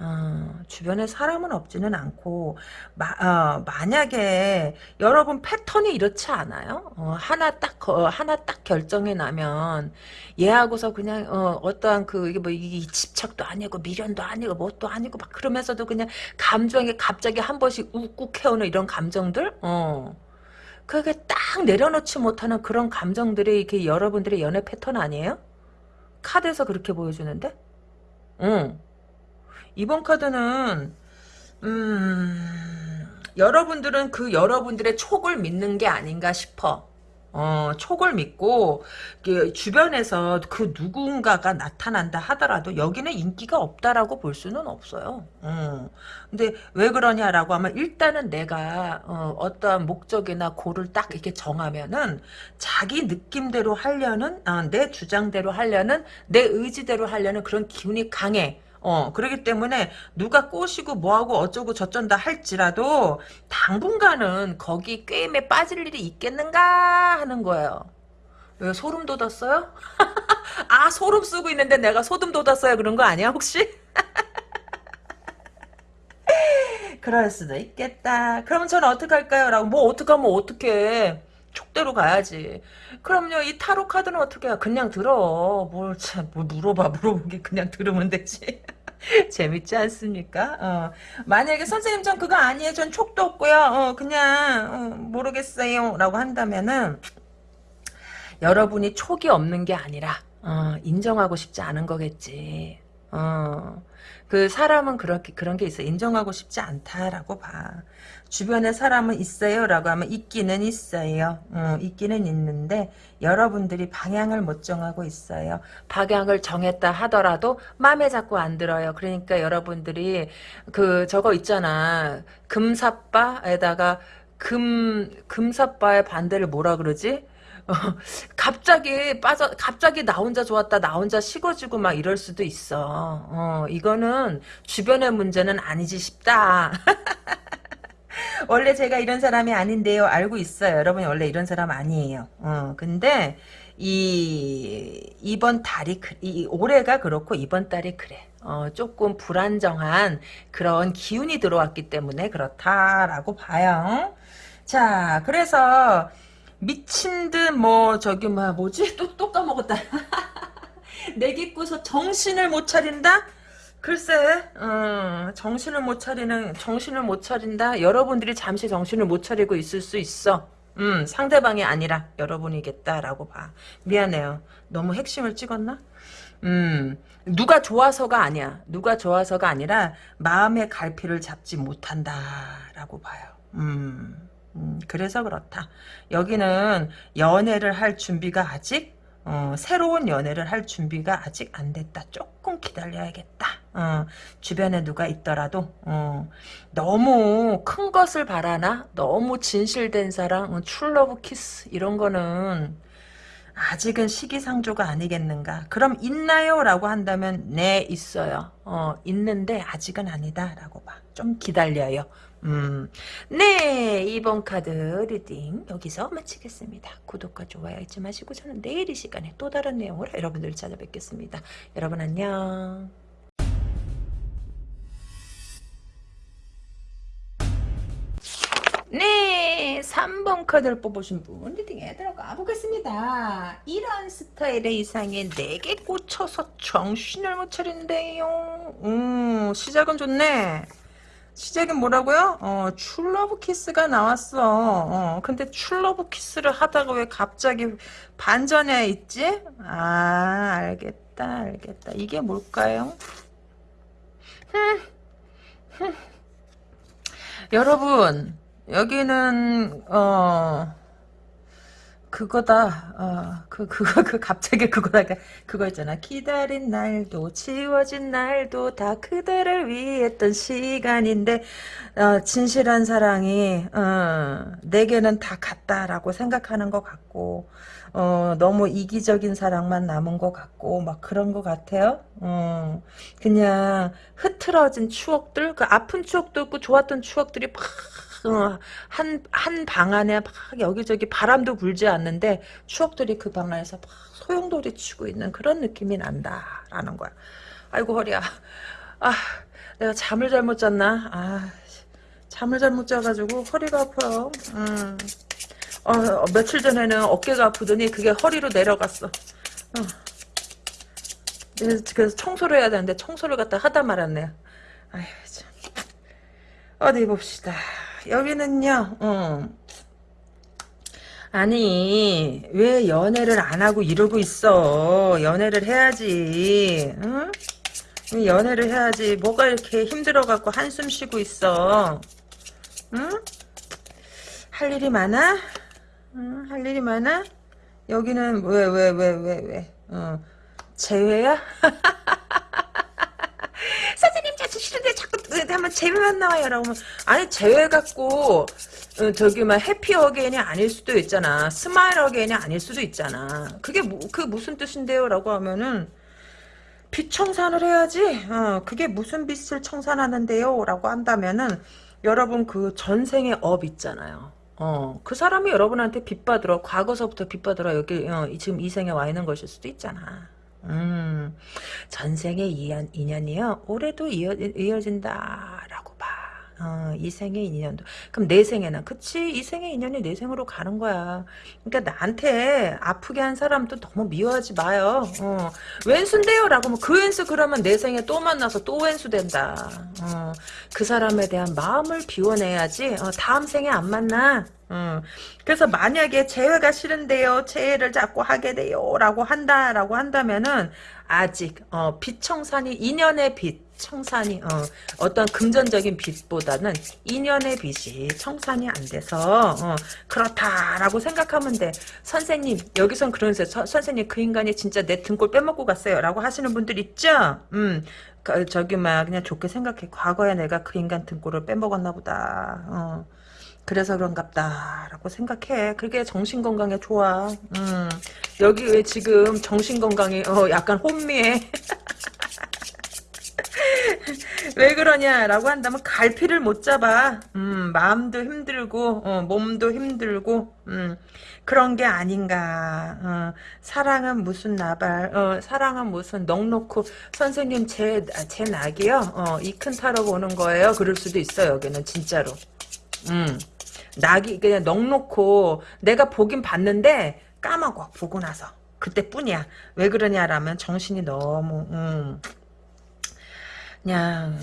A: 어, 주변에 사람은 없지는 않고 마, 어, 만약에 여러분 패턴이 이렇지 않아요? 어, 하나 딱 어, 하나 딱 결정이 나면 얘하고서 그냥 어, 떠한그 이게 뭐 이게 집착도 아니고 미련도 아니고 뭣도 아니고 막 그러면서도 그냥 감정이 갑자기 한 번씩 욱욱 해오는 이런 감정들 어. 그게 딱 내려놓지 못하는 그런 감정들이 이렇게 여러분들의 연애 패턴 아니에요? 카드에서 그렇게 보여주는데? 응. 이번 카드는 음, 여러분들은 그 여러분들의 촉을 믿는 게 아닌가 싶어. 어, 촉을 믿고 그 주변에서 그 누군가가 나타난다 하더라도 여기는 인기가 없다라고 볼 수는 없어요. 어. 근데 왜 그러냐라고 하면 일단은 내가 어, 떠한 목적이나 고를 딱 이렇게 정하면은 자기 느낌대로 하려는 어, 내 주장대로 하려는 내 의지대로 하려는 그런 기운이 강해. 어, 그러기 때문에 누가 꼬시고 뭐하고 어쩌고 저쩐다 할지라도 당분간은 거기 게임에 빠질 일이 있겠는가 하는 거예요. 왜 소름 돋았어요? 아 소름 쓰고 있는데 내가 소름 돋았어요 그런 거 아니야 혹시? 그럴 수도 있겠다. 그럼 저는 어떻게 할까요? 라고 뭐 어떡하면 어떡해. 촉대로 가야지. 그럼요, 이 타로 카드는 어떻게 해? 그냥 들어. 뭘, 참, 뭘 물어봐, 물어보게 그냥 들으면 되지. 재밌지 않습니까? 어. 만약에 선생님 전 그거 아니에요. 전 촉도 없고요. 어, 그냥, 어, 모르겠어요. 라고 한다면은, 여러분이 촉이 없는 게 아니라, 어, 인정하고 싶지 않은 거겠지. 어, 그 사람은 그렇게 그런 게 있어 인정하고 싶지 않다라고 봐. 주변에 사람은 있어요 라고 하면 있기는 있어요. 어, 있기는 있는데 여러분들이 방향을 못 정하고 있어요. 방향을 정했다 하더라도 마음에 자꾸 안 들어요. 그러니까 여러분들이 그 저거 있잖아. 금사빠에다가 금 금사빠의 반대를 뭐라 그러지? 어, 갑자기 빠져 갑자기 나 혼자 좋았다 나 혼자 식어지고 막 이럴 수도 있어. 어, 이거는 주변의 문제는 아니지 싶다. 원래 제가 이런 사람이 아닌데요. 알고 있어요. 여러분이 원래 이런 사람 아니에요. 어, 근데 이 이번 달이 이 올해가 그렇고 이번 달이 그래. 어, 조금 불안정한 그런 기운이 들어왔기 때문에 그렇다라고 봐요. 자 그래서 미친 듯 뭐 저기 뭐 뭐지? 또 또 까먹었다. 내기꾸서 정신을 못 차린다? 글쎄 어, 정신을 못 차리는 정신을 못 차린다? 여러분들이 잠시 정신을 못 차리고 있을 수 있어. 음 상대방이 아니라 여러분이겠다라고 봐. 미안해요. 너무 핵심을 찍었나? 음 누가 좋아서가 아니야. 누가 좋아서가 아니라 마음의 갈피를 잡지 못한다라고 봐요. 음 음, 그래서 그렇다. 여기는 연애를 할 준비가 아직 어, 새로운 연애를 할 준비가 아직 안 됐다. 조금 기다려야겠다. 어, 주변에 누가 있더라도 어, 너무 큰 것을 바라나 너무 진실된 사랑 어, true love kiss 이런 거는 아직은 시기상조가 아니겠는가 그럼 있나요? 라고 한다면 네 있어요 어, 있는데 아직은 아니다 라고 봐좀 기다려요 음, 네, 이번 카드 reading 여기서 마치겠습니다. 구독과 좋아요 잊지 마시고 저는 내일 이 시간에 또 다른 내용으로 여러분들 찾아뵙겠습니다. 여러분 안녕. 네, 3번 카드를 뽑으신 분 reading에 들어가 보겠습니다. 이런 스타일의 이성에게 꽂혀서 정신을 못 차린대요. 음, 시작은 좋네. 시작은 뭐라고요? 어, true love kiss가 나왔어. 어, 근데 true love kiss를 하다가 왜 갑자기 반전에 있지? 아, 알겠다, 알겠다. 이게 뭘까요? 여러분, 여기는 어 그거다. 어, 그 그거 그 갑자기 그거다. 그거 있잖아. 기다린 날도 지워진 날도 다 그대를 위했던 시간인데 어, 진실한 사랑이 어, 내게는 다 같다라고 생각하는 것 같고 어, 너무 이기적인 사랑만 남은 것 같고 막 그런 것 같아요. 어, 그냥 흐트러진 추억들, 그 아픈 추억도 있고 좋았던 추억들이 막 한, 한 방 안에 막 여기저기 바람도 불지 않는데 추억들이 그 방 안에서 막 소용돌이 치고 있는 그런 느낌이 난다라는 거야. 아이고 허리야. 아 내가 잠을 잘못 잤나? 아 잠을 잘못 자가지고 허리가 아파요. 음. 어, 어, 며칠 전에는 어깨가 아프더니 그게 허리로 내려갔어. 어. 그래서 청소를 해야 되는데 청소를 갖다 하다 말았네요. 아휴 참. 어디 봅시다. 여기는요, 어. 아니, 왜 연애를 안 하고 이러고 있어? 연애를 해야지, 응? 연애를 해야지. 뭐가 이렇게 힘들어갖고 한숨 쉬고 있어? 응? 할 일이 많아? 응? 할 일이 많아? 여기는 왜, 왜, 왜, 왜, 왜? 어. 재회야? 선생님 자주 싫은데 자꾸 한번 재회만 나와요. 라고 하면 아니 재회 갖고 어, 저기 막 happy again이 아닐 수도 있잖아. smile again이 아닐 수도 있잖아. 그게 뭐, 그 무슨 뜻인데요? 라고 하면은 빚 청산을 해야지. 어, 그게 무슨 빚을 청산하는데요? 라고 한다면은 여러분 그 전생의 업 있잖아요. 어, 그 사람이 여러분한테 빚 받으러 과거서부터 빚 받으러 여기 어, 지금 이 생에 와 있는 것일 수도 있잖아 음, 전생의 인연, 인연이요 올해도 이어, 이어진다라고 봐. 어, 이 생의 인연도. 그럼 내 생에는 그치 이 생의 인연이 내 생으로 가는 거야. 그러니까 나한테 아프게 한 사람도 너무 미워하지 마요. 어, 왼수인데요 라고 하면 그 왼수 그러면 내 생에 또 만나서 또 왼수 된다. 어, 그 사람에 대한 마음을 비워내야지 어, 다음 생에 안 만나. 어, 그래서 만약에 재회가 싫은데요, 재회를 자꾸 하게 돼요, 라고 한다 라고 한다면은 아직 어, 빛 청산이 인연의 빛 청산이 어, 떤 금전적인 빛보다는 인연의 빛이 청산이 안 돼서 어, 그렇다라고 생각하면 돼. 선생님 여기선 그러세요. 선생님 그 인간이 진짜 내 등골 빼먹고 갔어요 라고 하시는 분들 있죠. 음. 그, 저기 막 그냥 좋게 생각해. 과거에 내가 그 인간 등골을 빼먹었나 보다. 어. 그래서 그런갑다 라고 생각해. 그게 정신건강에 좋아. 음, 여기 왜 지금 정신건강이 어, 약간 혼미해. 왜 그러냐라고 한다면 갈피를 못 잡아. 음, 마음도 힘들고 어, 몸도 힘들고 음, 그런 게 아닌가. 어, 사랑은 무슨 나발. 어, 사랑은 무슨 넉넉고 선생님 제 제 낙이요. 어, 이큰 타러 오는 거예요. 그럴 수도 있어 여기는 진짜로. 음. 낙이 그냥 넉넉고 내가 보긴 봤는데 까먹어 보고 나서. 그때뿐이야. 왜 그러냐라면 정신이 너무 음, 그냥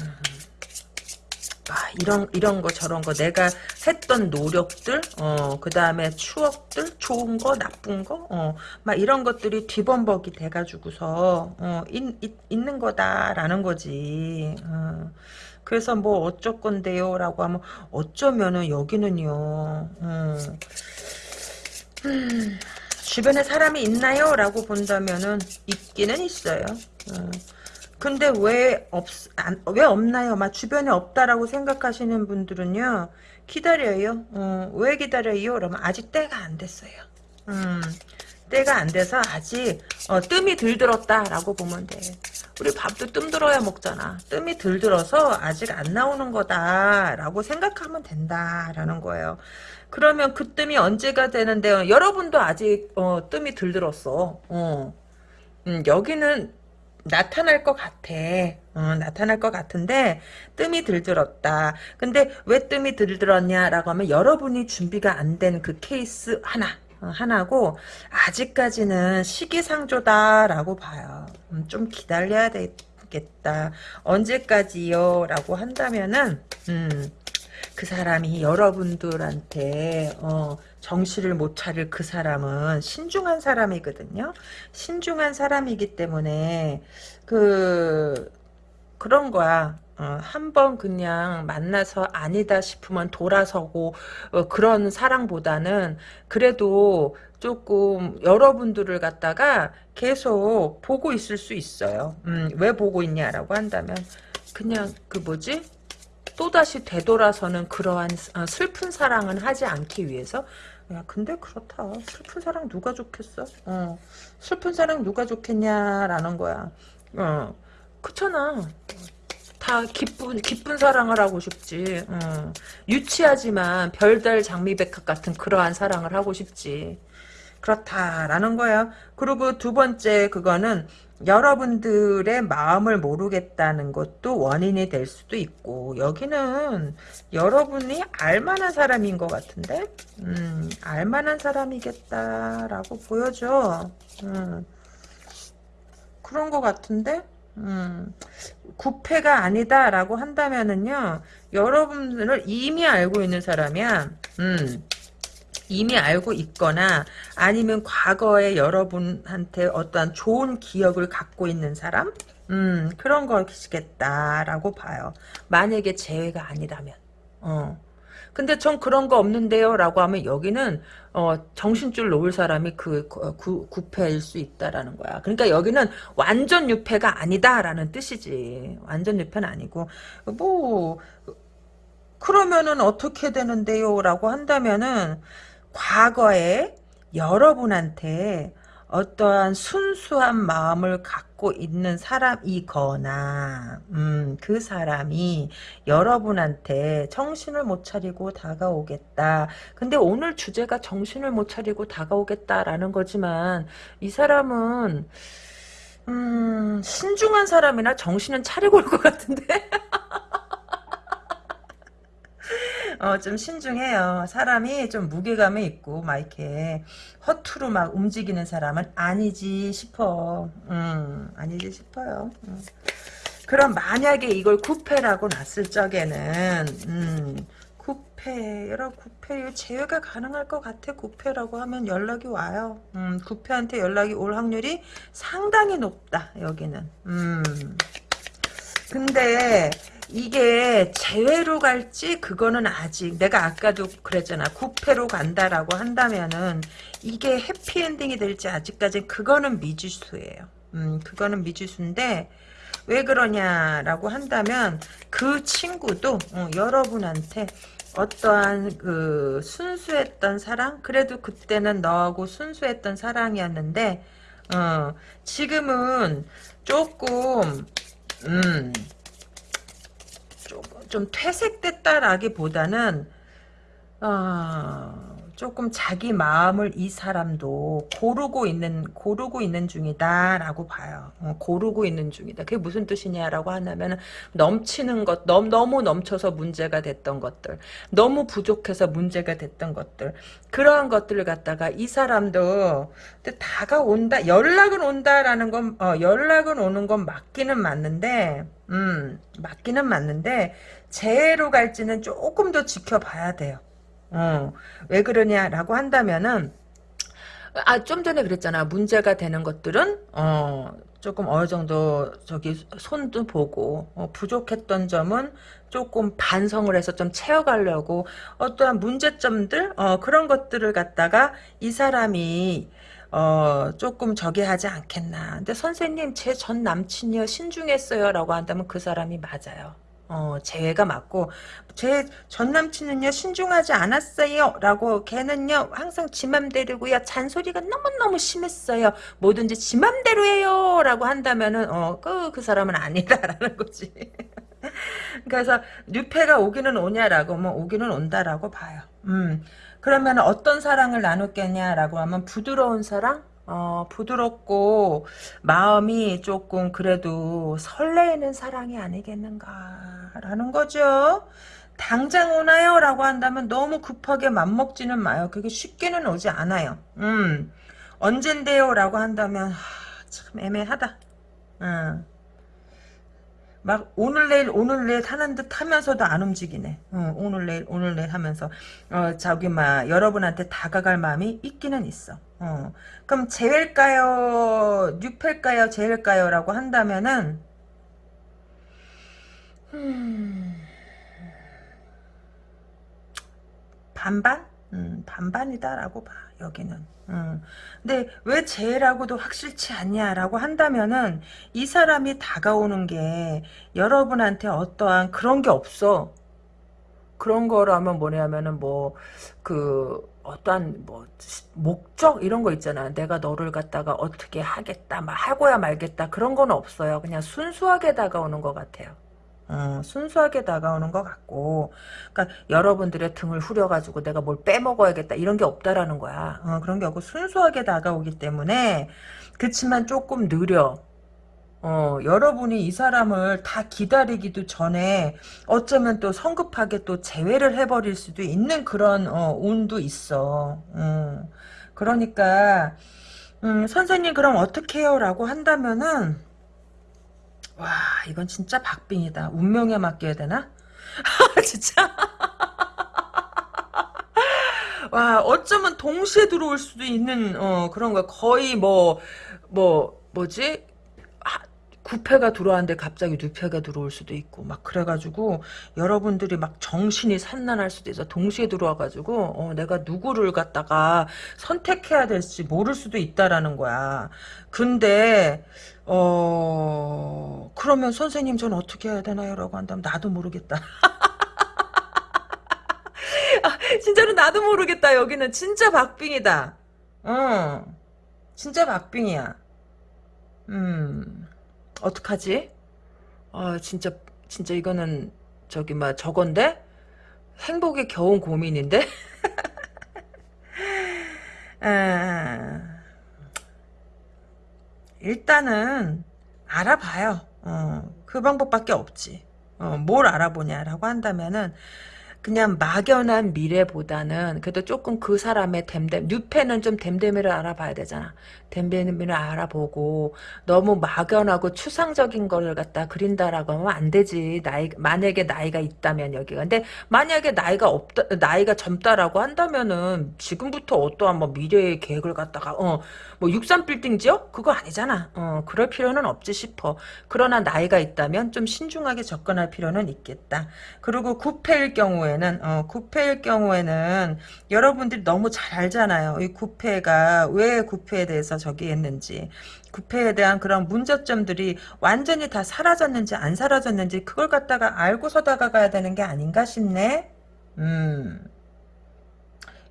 A: 아, 이런 이런 거 저런 거. 내가 했던 노력들 어 그 다음에 추억들 좋은 거 나쁜 거어막 이런 것들이 뒤범벅이 돼 가지고서 어 있, 있, 있는 거다라는 거지. 어. 그래서 뭐 어쩔 건데요 라고 하면 어쩌면은 여기는요 음, 음, 주변에 사람이 있나요? 라고 본다면은 있기는 있어요. 어. 근데 왜 없, 안, 왜 없나요? 막 주변에 없다라고 생각하시는 분들은요, 기다려요. 어, 왜 기다려요? 그러면 아직 때가 안 됐어요. 음, 때가 안 돼서 아직 어, 뜸이 들들었다라고 보면 돼. 우리 밥도 뜸 들어야 먹잖아. 뜸이 들들어서 아직 안 나오는 거다라고 생각하면 된다라는 거예요. 그러면 그 뜸이 언제가 되는데요? 여러분도 아직 어, 뜸이 들들었어. 어. 음, 여기는 나타날 것 같아. 어, 나타날 것 같은데 뜸이 들들었다. 근데 왜 뜸이 들들었냐라고 하면 여러분이 준비가 안 된 그 케이스 하나. 어, 하나고 아직까지는 시기상조다라고 봐요. 음, 좀 기다려야 되겠다. 언제까지요? 라고 한다면은 음, 그 사람이 여러분들한테 어, 정신을 못 차릴 그 사람은 신중한 사람이거든요. 신중한 사람이기 때문에 그 그런 거야. 어, 한번 그냥 만나서 아니다 싶으면 돌아서고 어, 그런 사랑보다는 그래도 조금 여러분들을 갖다가 계속 보고 있을 수 있어요. 음, 왜 보고 있냐라고 한다면 그냥 그 뭐지? 또다시 되돌아서는 그러한 어, 슬픈 사랑은 하지 않기 위해서. 야 근데 그렇다. 슬픈 사랑 누가 좋겠어? 어 슬픈 사랑 누가 좋겠냐라는 거야. 어 그렇잖아 다 기쁜 기쁜 사랑을 하고 싶지. 어. 유치하지만 별달 장미백합 같은 그러한 사랑을 하고 싶지. 그렇다라는 거야 그리고 두 번째 그거는 여러분들의 마음을 모르겠다는 것도 원인이 될 수도 있고 여기는 여러분이 알만한 사람인 것 같은데? 음, 알만한 사람이겠다라고 보여줘. 음, 그런 것 같은데 음, 구패가 아니다라고 한다면은요 여러분들을 이미 알고 있는 사람이야. 음, 이미 알고 있거나 아니면 과거에 여러분한테 어떠한 좋은 기억을 갖고 있는 사람? 음 그런 것이겠다라고 봐요. 만약에 재회가 아니라면. 어 근데 전 그런 거 없는데요 라고 하면 여기는 어, 정신줄 놓을 사람이 그 구, 구패일 수 있다라는 거야. 그러니까 여기는 완전 유패가 아니다라는 뜻이지. 완전 유패는 아니고. 뭐 그러면은 어떻게 되는데요? 라고 한다면은 과거에 여러분한테 어떠한 순수한 마음을 갖고 있는 사람이거나 음, 그 사람이 여러분한테 정신을 못 차리고 다가오겠다. 근데 오늘 주제가 정신을 못 차리고 다가오겠다라는 거지만 이 사람은 음, 신중한 사람이나 정신은 차리고 올 것 같은데 어, 좀 신중해요. 사람이 좀 무게감이 있고, 막 이렇게 허투루 막 움직이는 사람은 아니지 싶어. 음, 아니지 싶어요. 음. 그럼 만약에 이걸 구패라고 놨을 적에는, 음, 구패, 여러 구패, 제외가 가능할 것 같아. 구패라고 하면 연락이 와요. 음, 구패한테 연락이 올 확률이 상당히 높다, 여기는. 음. 근데, 이게 재회로 갈지 그거는 아직 내가 아까도 그랬잖아. 9패로 간다라고 한다면은 이게 해피엔딩이 될지 아직까지 그거는 미지수예요. 음 그거는 미지수인데 왜 그러냐라고 한다면 그 친구도 어, 여러분한테 어떠한 그 순수했던 사랑? 그래도 그때는 너하고 순수했던 사랑이었는데 어 지금은 조금 음 좀 퇴색됐다라기보다는 어, 조금 자기 마음을 이 사람도 고르고 있는 고르고 있는 중이다라고 봐요. 어, 고르고 있는 중이다. 그게 무슨 뜻이냐라고 하냐면 넘치는 것, 너무 너무 넘쳐서 문제가 됐던 것들, 너무 부족해서 문제가 됐던 것들, 그러한 것들을 갖다가 이 사람도 다가온다, 연락은 온다라는 건 어, 연락은 오는 건 맞기는 맞는데, 음, 맞기는 맞는데 재해로 갈지는 조금 더 지켜봐야 돼요. 어, 왜 그러냐라고 한다면은 아, 좀 전에 그랬잖아. 문제가 되는 것들은, 어, 조금 어느 정도, 저기, 손도 보고, 어, 부족했던 점은 조금 반성을 해서 좀 채워가려고, 어떠한 문제점들, 어, 그런 것들을 갖다가 이 사람이, 어, 조금 저기 하지 않겠나. 근데 선생님, 제 전 남친이요, 신중했어요. 라고 한다면 그 사람이 맞아요. 어, 제가 맞고, 제 전 남친은요, 신중하지 않았어요. 라고, 걔는요, 항상 지 맘대로고요, 잔소리가 너무너무 심했어요. 뭐든지 지 맘대로 해요. 라고 한다면은, 어, 그, 그 사람은 아니다라는 거지. 그래서, 뉴페가 오기는 오냐라고, 뭐, 오기는 온다라고 봐요. 음. 그러면 어떤 사랑을 나눴겠냐라고 하면 부드러운 사랑? 어, 부드럽고 마음이 조금 그래도 설레이는 사랑이 아니겠는가라는 거죠. 당장 오나요? 라고 한다면 너무 급하게 맘먹지는 마요. 그게 쉽게는 오지 않아요. 음, 언젠데요? 라고 한다면 하, 참 애매하다. 음. 막 오늘 내일 오늘 내일 하는 듯 하면서도 안 움직이네. 어, 오늘 내일 오늘 내일 하면서 어 저기 막 여러분한테 다가갈 마음이 있기는 있어. 어. 그럼 제일까요? 뉴펠까요? 제일까요?라고 한다면은 음, 반반? 음, 반반이다라고 봐 여기는. 음. 근데 왜 쟤라고도 확실치 않냐라고 한다면은 이 사람이 다가오는 게 여러분한테 어떠한 그런 게 없어. 그런 거라면 뭐냐면은 뭐 그 어떠한 뭐 목적 이런 거 있잖아. 내가 너를 갖다가 어떻게 하겠다, 막 하고야 말겠다 그런 건 없어요. 그냥 순수하게 다가오는 것 같아요. 어, 순수하게 다가오는 것 같고, 그러니까 여러분들의 등을 후려가지고 내가 뭘 빼먹어야겠다 이런 게 없다라는 거야. 어, 그런 게 없고 순수하게 다가오기 때문에 그렇지만 조금 느려. 어, 여러분이 이 사람을 다 기다리기도 전에 어쩌면 또 성급하게 또 제외를 해버릴 수도 있는 그런 어, 운도 있어. 음, 그러니까 음, 선생님 그럼 어떻게 해요? 라고 한다면은 와 이건 진짜 박빙이다. 운명에 맡겨야 되나? 진짜 와 어쩌면 동시에 들어올 수도 있는 어, 그런 거야. 거의 뭐뭐 뭐지? 구패가 들어왔는데 갑자기 뉴패가 들어올 수도 있고 막 그래가지고 여러분들이 막 정신이 산란할 수도 있어. 동시에 들어와가지고 어, 내가 누구를 갖다가 선택해야 될지 모를 수도 있다라는 거야. 근데 어 그러면 선생님 전 어떻게 해야 되나요? 라고 한다면 나도 모르겠다. 아, 진짜로 나도 모르겠다. 여기는 진짜 박빙이다. 어 진짜 박빙이야. 음 어떡하지? 아, 진짜, 진짜 이거는, 저기, 막, 저건데? 행복이 겨운 고민인데? 아, 일단은, 알아봐요. 어, 그 방법밖에 없지. 어, 뭘 알아보냐라고 한다면은, 그냥 막연한 미래보다는 그래도 조금 그 사람의 댐댐 뉴페는 좀 댐댐이를 알아봐야 되잖아. 댐댐이를 알아보고 너무 막연하고 추상적인 거를 갖다 그린다라고 하면 안 되지. 나이 만약에 나이가 있다면 여기가. 근데 만약에 나이가 없다 나이가 젊다라고 한다면은 지금부터 어떠한 뭐 미래의 계획을 갖다가 어 뭐 63빌딩 지역 그거 아니잖아. 어 그럴 필요는 없지 싶어. 그러나 나이가 있다면 좀 신중하게 접근할 필요는 있겠다. 그리고 구패일 경우에 경우에는 어, 구패일 경우에는 여러분들이 너무 잘 알잖아요. 이 구패가 왜 구패에 대해서 저기 했는지 구패에 대한 그런 문제점들이 완전히 다 사라졌는지 안 사라졌는지 그걸 갖다가 알고서 다가가야 되는 게 아닌가 싶네. 음.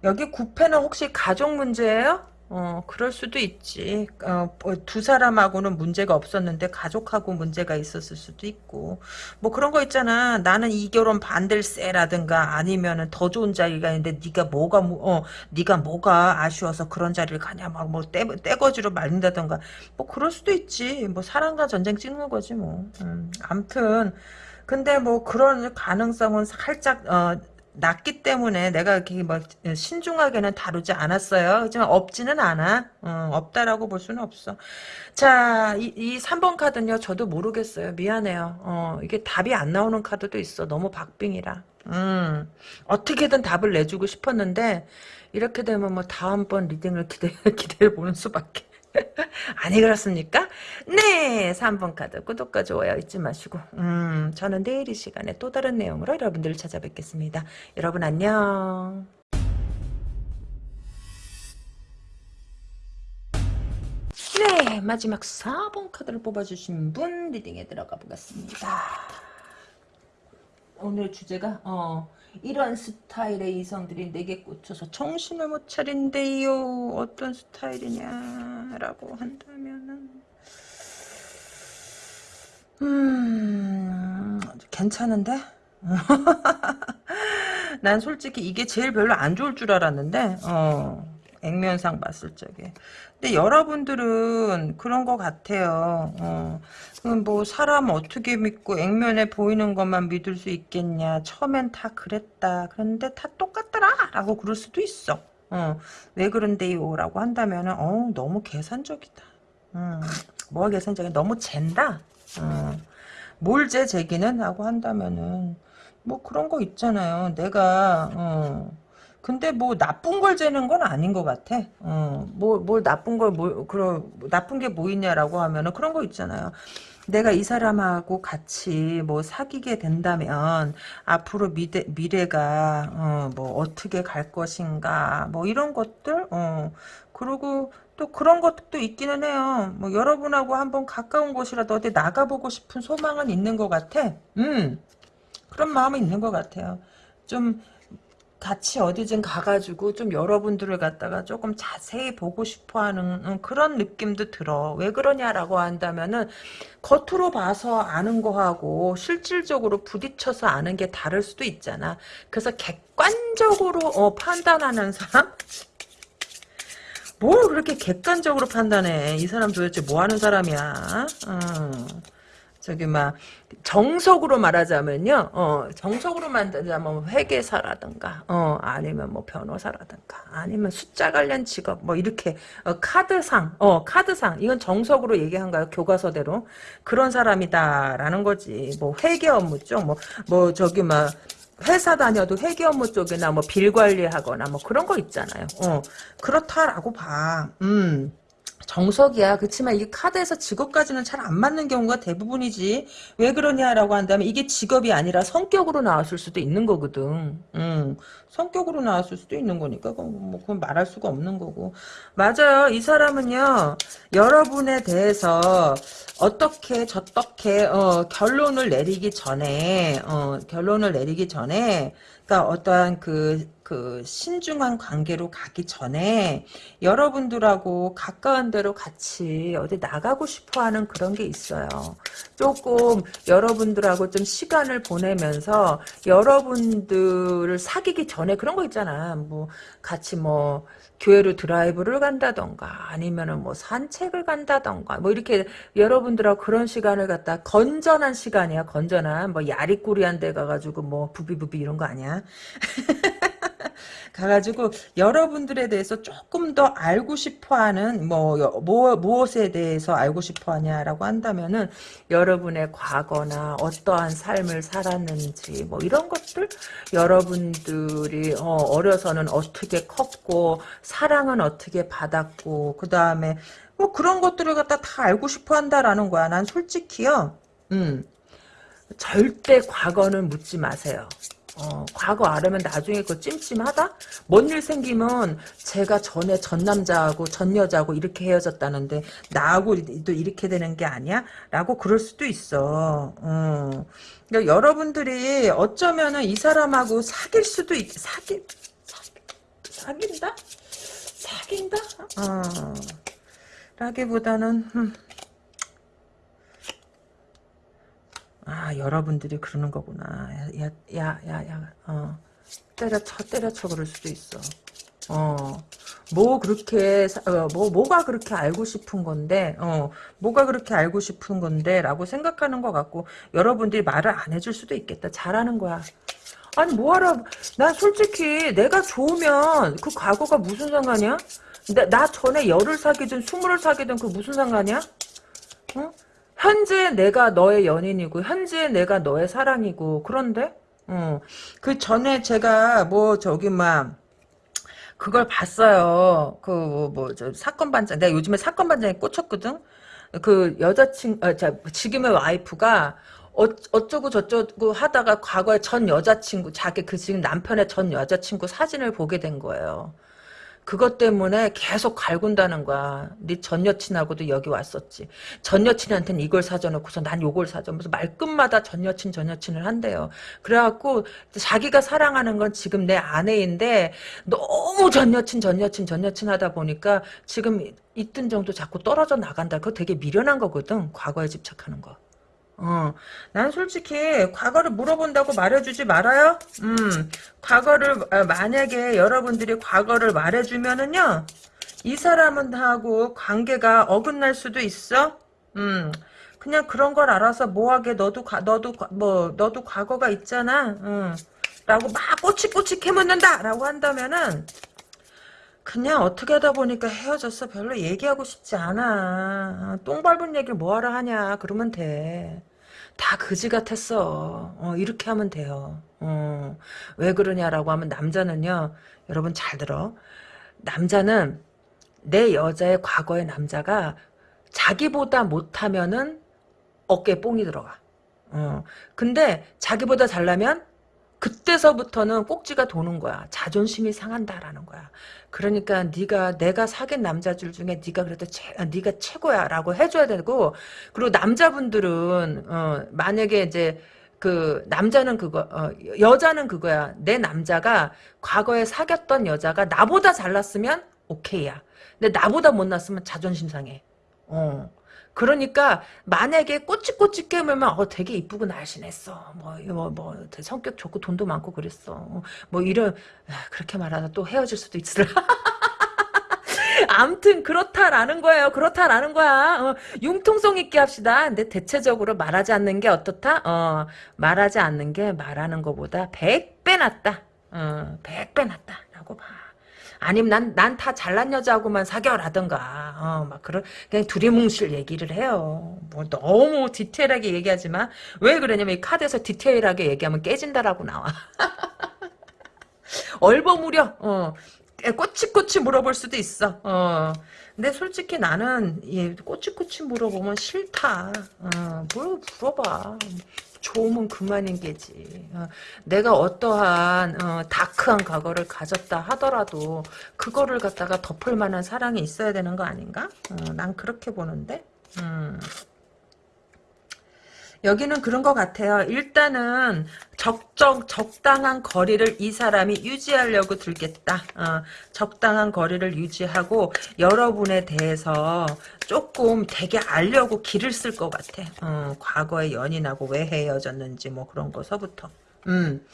A: 여기 구패는 혹시 가족 문제예요? 어, 그럴 수도 있지. 어, 뭐두 사람하고는 문제가 없었는데 가족하고 문제가 있었을 수도 있고. 뭐 그런 거 있잖아. 나는 이 결혼 반댈세라든가 아니면은 더 좋은 자리가 있는데 네가 뭐가 어, 네가 뭐가 아쉬워서 그런 자리를 가냐 막 뭐 떼거지로 말린다든가. 뭐 그럴 수도 있지. 뭐 사랑과 전쟁 찍는 거지 뭐. 음, 암튼 근데 뭐 그런 가능성은 살짝 어 낮기 때문에 내가 이렇게 막 신중하게는 다루지 않았어요. 하지만 없지는 않아. 어, 없다라고 볼 수는 없어. 자, 이, 이 3번 카드는요. 저도 모르겠어요. 미안해요. 어, 이게 답이 안 나오는 카드도 있어. 너무 박빙이라. 음, 어떻게든 답을 내주고 싶었는데 이렇게 되면 뭐 다음번 리딩을 기대, 기대해 보는 수밖에. 아니 그렇습니까? 네 3번 카드 구독과 좋아요 잊지 마시고 음 저는 내일 이 시간에 또 다른 내용으로 여러분들을 찾아뵙겠습니다. 여러분 안녕 네, 마지막 4번 카드를 뽑아주신 분 리딩에 들어가 보겠습니다. 오늘 주제가 어 이런 스타일의 이성들이 내게 꽂혀서 정신을 못 차린대요. 어떤 스타일이냐라고 한다면은 음 괜찮은데? 난 솔직히 이게 제일 별로 안 좋을 줄 알았는데 어 액면상 봤을 적에 근데 여러분들은 그런 것 같아요. 어, 뭐 사람 어떻게 믿고 액면에 보이는 것만 믿을 수 있겠냐. 처음엔 다 그랬다. 그런데 다 똑같더라. 라고 그럴 수도 있어. 어, 왜 그런데요? 라고 한다면 어, 너무 계산적이다. 음, 뭐가 계산적이야? 너무 잰다. 어, 뭘재 제기는? 하고 한다면은 뭐 그런 거 있잖아요. 내가 어, 근데 뭐 나쁜 걸 재는 건 아닌 것 같아. 어, 뭐, 뭘 나쁜 걸, 뭐, 그런, 나쁜 게 뭐 있냐라고 하면은 그런 거 있잖아요. 내가 이 사람하고 같이 뭐 사귀게 된다면 앞으로 미래, 미래가 어, 뭐 어떻게 갈 것인가 뭐 이런 것들 어 그리고 또 그런 것도 있기는 해요. 뭐 여러분하고 한번 가까운 곳이라도 어디 나가보고 싶은 소망은 있는 것 같아. 음 그런 마음이 있는 것 같아요. 좀 같이 어디든 가가지고 좀 여러분들을 갖다가 조금 자세히 보고 싶어 하는 음, 그런 느낌도 들어. 왜 그러냐라고 한다면은 겉으로 봐서 아는 거하고 실질적으로 부딪혀서 아는 게 다를 수도 있잖아. 그래서 객관적으로 어, 판단하는 사람? 뭘 그렇게 객관적으로 판단해. 이 사람 도대체 뭐 하는 사람이야? 어. 저기 막 정석으로 말하자면요. 어, 정석으로 말하자면 회계사라든가 어, 아니면 뭐 변호사라든가 아니면 숫자 관련 직업 뭐 이렇게 어, 카드상 어, 카드상 이건 정석으로 얘기한 거예요. 교과서대로. 그런 사람이다라는 거지. 뭐 회계 업무 쪽 뭐 뭐 저기 막 회사 다녀도 회계 업무 쪽이나 뭐 빌 관리하거나 뭐 그런 거 있잖아요. 어, 그렇다라고 봐. 음. 정석이야. 그렇지만 이게 카드에서 직업까지는 잘 안 맞는 경우가 대부분이지. 왜 그러냐라고 한다면 이게 직업이 아니라 성격으로 나왔을 수도 있는 거거든. 음, 성격으로 나왔을 수도 있는 거니까 뭐 그건 말할 수가 없는 거고. 맞아요. 이 사람은요. 여러분에 대해서 어떻게 저떻게 어, 결론을 내리기 전에 어, 결론을 내리기 전에 그러니까 어떠한 그, 그 신중한 관계로 가기 전에 여러분들하고 가까운 데로 같이 어디 나가고 싶어 하는 그런 게 있어요. 조금 여러분들하고 좀 시간을 보내면서 여러분들을 사귀기 전에 그런 거 있잖아. 뭐 같이 뭐 교회로 드라이브를 간다던가 아니면은 뭐 산책을 간다던가 뭐 이렇게 여러분들하고 그런 시간을 갖다 건전한 시간이야. 건전한 뭐 야리꾸리한 데 가가지고 뭐 부비부비 이런 거 아니야 가가지고 여러분들에 대해서 조금 더 알고 싶어하는 뭐, 뭐 무엇에 대해서 알고 싶어하냐라고 한다면은 여러분의 과거나 어떠한 삶을 살았는지 뭐 이런 것들 여러분들이 어, 려서는 어떻게 컸고 사랑은 어떻게 받았고 그 다음에 뭐 그런 것들을 갖다 다 알고 싶어 한다라는 거야. 난 솔직히요. 음. 절대 과거는 묻지 마세요. 어, 과거 알으면 나중에 그 찜찜하다? 뭔 일 생기면 제가 전에 전 남자하고 전 여자하고 이렇게 헤어졌다는데 나하고 또 이렇게 되는 게 아니야? 라고 그럴 수도 있어. 어. 그러니까 여러분들이 어쩌면은 이 사람하고 사귈 수도 있, 사기, 사귄다? 사귄다? 어. 라기보다는, 음. 아 여러분들이 그러는 거구나. 야야야야 어. 때려쳐 때려쳐 그럴 수도 있어. 어뭐 그렇게 어, 뭐 뭐가 그렇게 알고 싶은 건데 어. 뭐가 그렇게 알고 싶은 건데라고 생각하는 것 같고 여러분들이 말을 안 해줄 수도 있겠다. 잘하는 거야. 아니 뭐하라 난 솔직히 내가 좋으면 그 과거가 무슨 상관이야? 나, 나 전에 열을 사귀든 스물을 사귀든 그 무슨 상관이야? 어? 현재 내가 너의 연인이고 현재 내가 너의 사랑이고 그런데 어, 그 전에 제가 뭐 저기 막 그걸 봤어요. 그 뭐저 사건 반장 내가 요즘에 사건 반장에 꽂혔거든. 그 여자친 아, 자, 지금의 와이프가 어, 어쩌고 저쩌고 하다가 과거에 전 여자친구 자기 그 지금 남편의 전 여자친구 사진을 보게 된 거예요. 그것 때문에 계속 갈군다는 거야. 네 전 여친하고도 여기 왔었지. 전 여친한테는 이걸 사줘놓고서 난 요걸 사줘면서 말끝마다 전 여친 전 여친을 한대요. 그래갖고 자기가 사랑하는 건 지금 내 아내인데 너무 전 여친 전 여친 전 여친 하다 보니까 지금 있던 정도 자꾸 떨어져 나간다. 그거 되게 미련한 거거든. 과거에 집착하는 거. 어, 난 솔직히 과거를 물어본다고 말해주지 말아요. 음, 과거를 아, 만약에 여러분들이 과거를 말해주면은요, 이 사람은 하고 관계가 어긋날 수도 있어. 음, 그냥 그런 걸 알아서 뭐하게 너도 가, 너도 과- 뭐 너도 과거가 있잖아. 음, 라고 막 꼬치꼬치 캐묻는다라고 한다면은 그냥 어떻게 하다 보니까 헤어졌어. 별로 얘기하고 싶지 않아. 똥 밟은 얘기를 뭐하러 하냐. 그러면 돼. 다 그지 같았어. 어, 이렇게 하면 돼요. 어, 왜 그러냐라고 하면 남자는요. 여러분 잘 들어. 남자는 내 여자의 과거의 남자가 자기보다 못하면은 어깨에 뽕이 들어가. 어, 근데 자기보다 잘나면 그때서부터는 꼭지가 도는 거야. 자존심이 상한다라는 거야. 그러니까 네가 내가 사귄 남자들 중에 네가 그래도 최, 아, 네가 최고야라고 해줘야 되고 그리고 남자분들은 어, 만약에 이제 그 남자는 그거 어, 여자는 그거야. 내 남자가 과거에 사귀었던 여자가 나보다 잘났으면 오케이야. 근데 나보다 못났으면 자존심 상해. 어. 그러니까 만약에 꼬치꼬치 깨물면 어 되게 이쁘고 날씬했어. 뭐뭐 뭐, 성격 좋고 돈도 많고 그랬어. 뭐 이런 아, 그렇게 말하다 또 헤어질 수도 있으라. 암튼 그렇다라는 거예요. 그렇다라는 거야. 어, 융통성 있게 합시다. 근데 대체적으로 말하지 않는 게 어떻다? 어 말하지 않는 게 말하는 것보다 100배 낫다. 어 100배 낫다라고 봐 아니면 난, 난 다 잘난 여자하고만 사겨라든가, 어, 막, 그런, 그냥 두리뭉실 얘기를 해요. 뭐, 너무 디테일하게 얘기하지 마. 왜 그러냐면, 이 카드에서 디테일하게 얘기하면 깨진다라고 나와. 얼버무려, 어, 꼬치꼬치 물어볼 수도 있어, 어. 근데 솔직히 나는, 예, 꼬치꼬치 물어보면 싫다. 어, 뭘 물어봐. 좋으면 그만인 게지. 어, 내가 어떠한 어, 다크한 과거를 가졌다 하더라도 그거를 갖다가 덮을 만한 사랑이 있어야 되는 거 아닌가? 어, 난 그렇게 보는데. 음. 여기는 그런 것 같아요. 일단은 적정 적당한 거리를 이 사람이 유지하려고 들겠다. 어, 적당한 거리를 유지하고 여러분에 대해서 조금 되게 알려고 길을 쓸 것 같아. 어, 과거에 연인하고 왜 헤어졌는지 뭐 그런 거서부터. 음,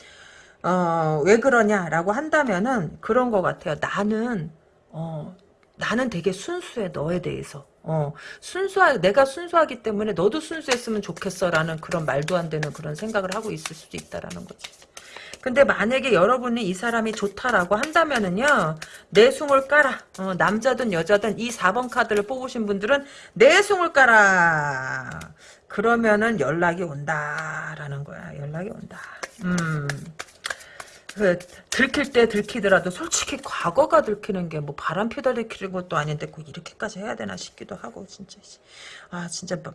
A: 어, 왜 그러냐라고 한다면은 그런 것 같아요. 나는 어, 나는 되게 순수해 너에 대해서. 어, 순수하, 내가 순수하기 때문에 너도 순수했으면 좋겠어라는 그런 말도 안 되는 그런 생각을 하고 있을 수도 있다라는 거지. 근데 만약에 여러분이 이 사람이 좋다라고 한다면은요, 내숭을 깔아. 어, 남자든 여자든 이 4번 카드를 뽑으신 분들은 내숭을 깔아. 그러면은 연락이 온다라는 거야. 연락이 온다. 음. 그 들킬 때 들키더라도 솔직히 과거가 들키는 게 뭐 바람 피다 들키는 것도 아닌데 꼭 이렇게까지 해야 되나 싶기도 하고 진짜 아 진짜 막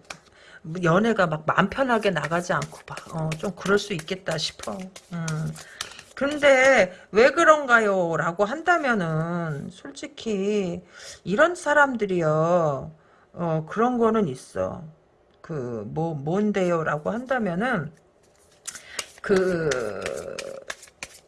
A: 연애가 막 마음 편하게 나가지 않고 막좀 그럴 수 있겠다 싶어. 음. 근데 왜 그런가요? 라고 한다면은 솔직히 이런 사람들이요. 어 그런 거는 있어. 그 뭐 뭔데요? 라고 한다면은 그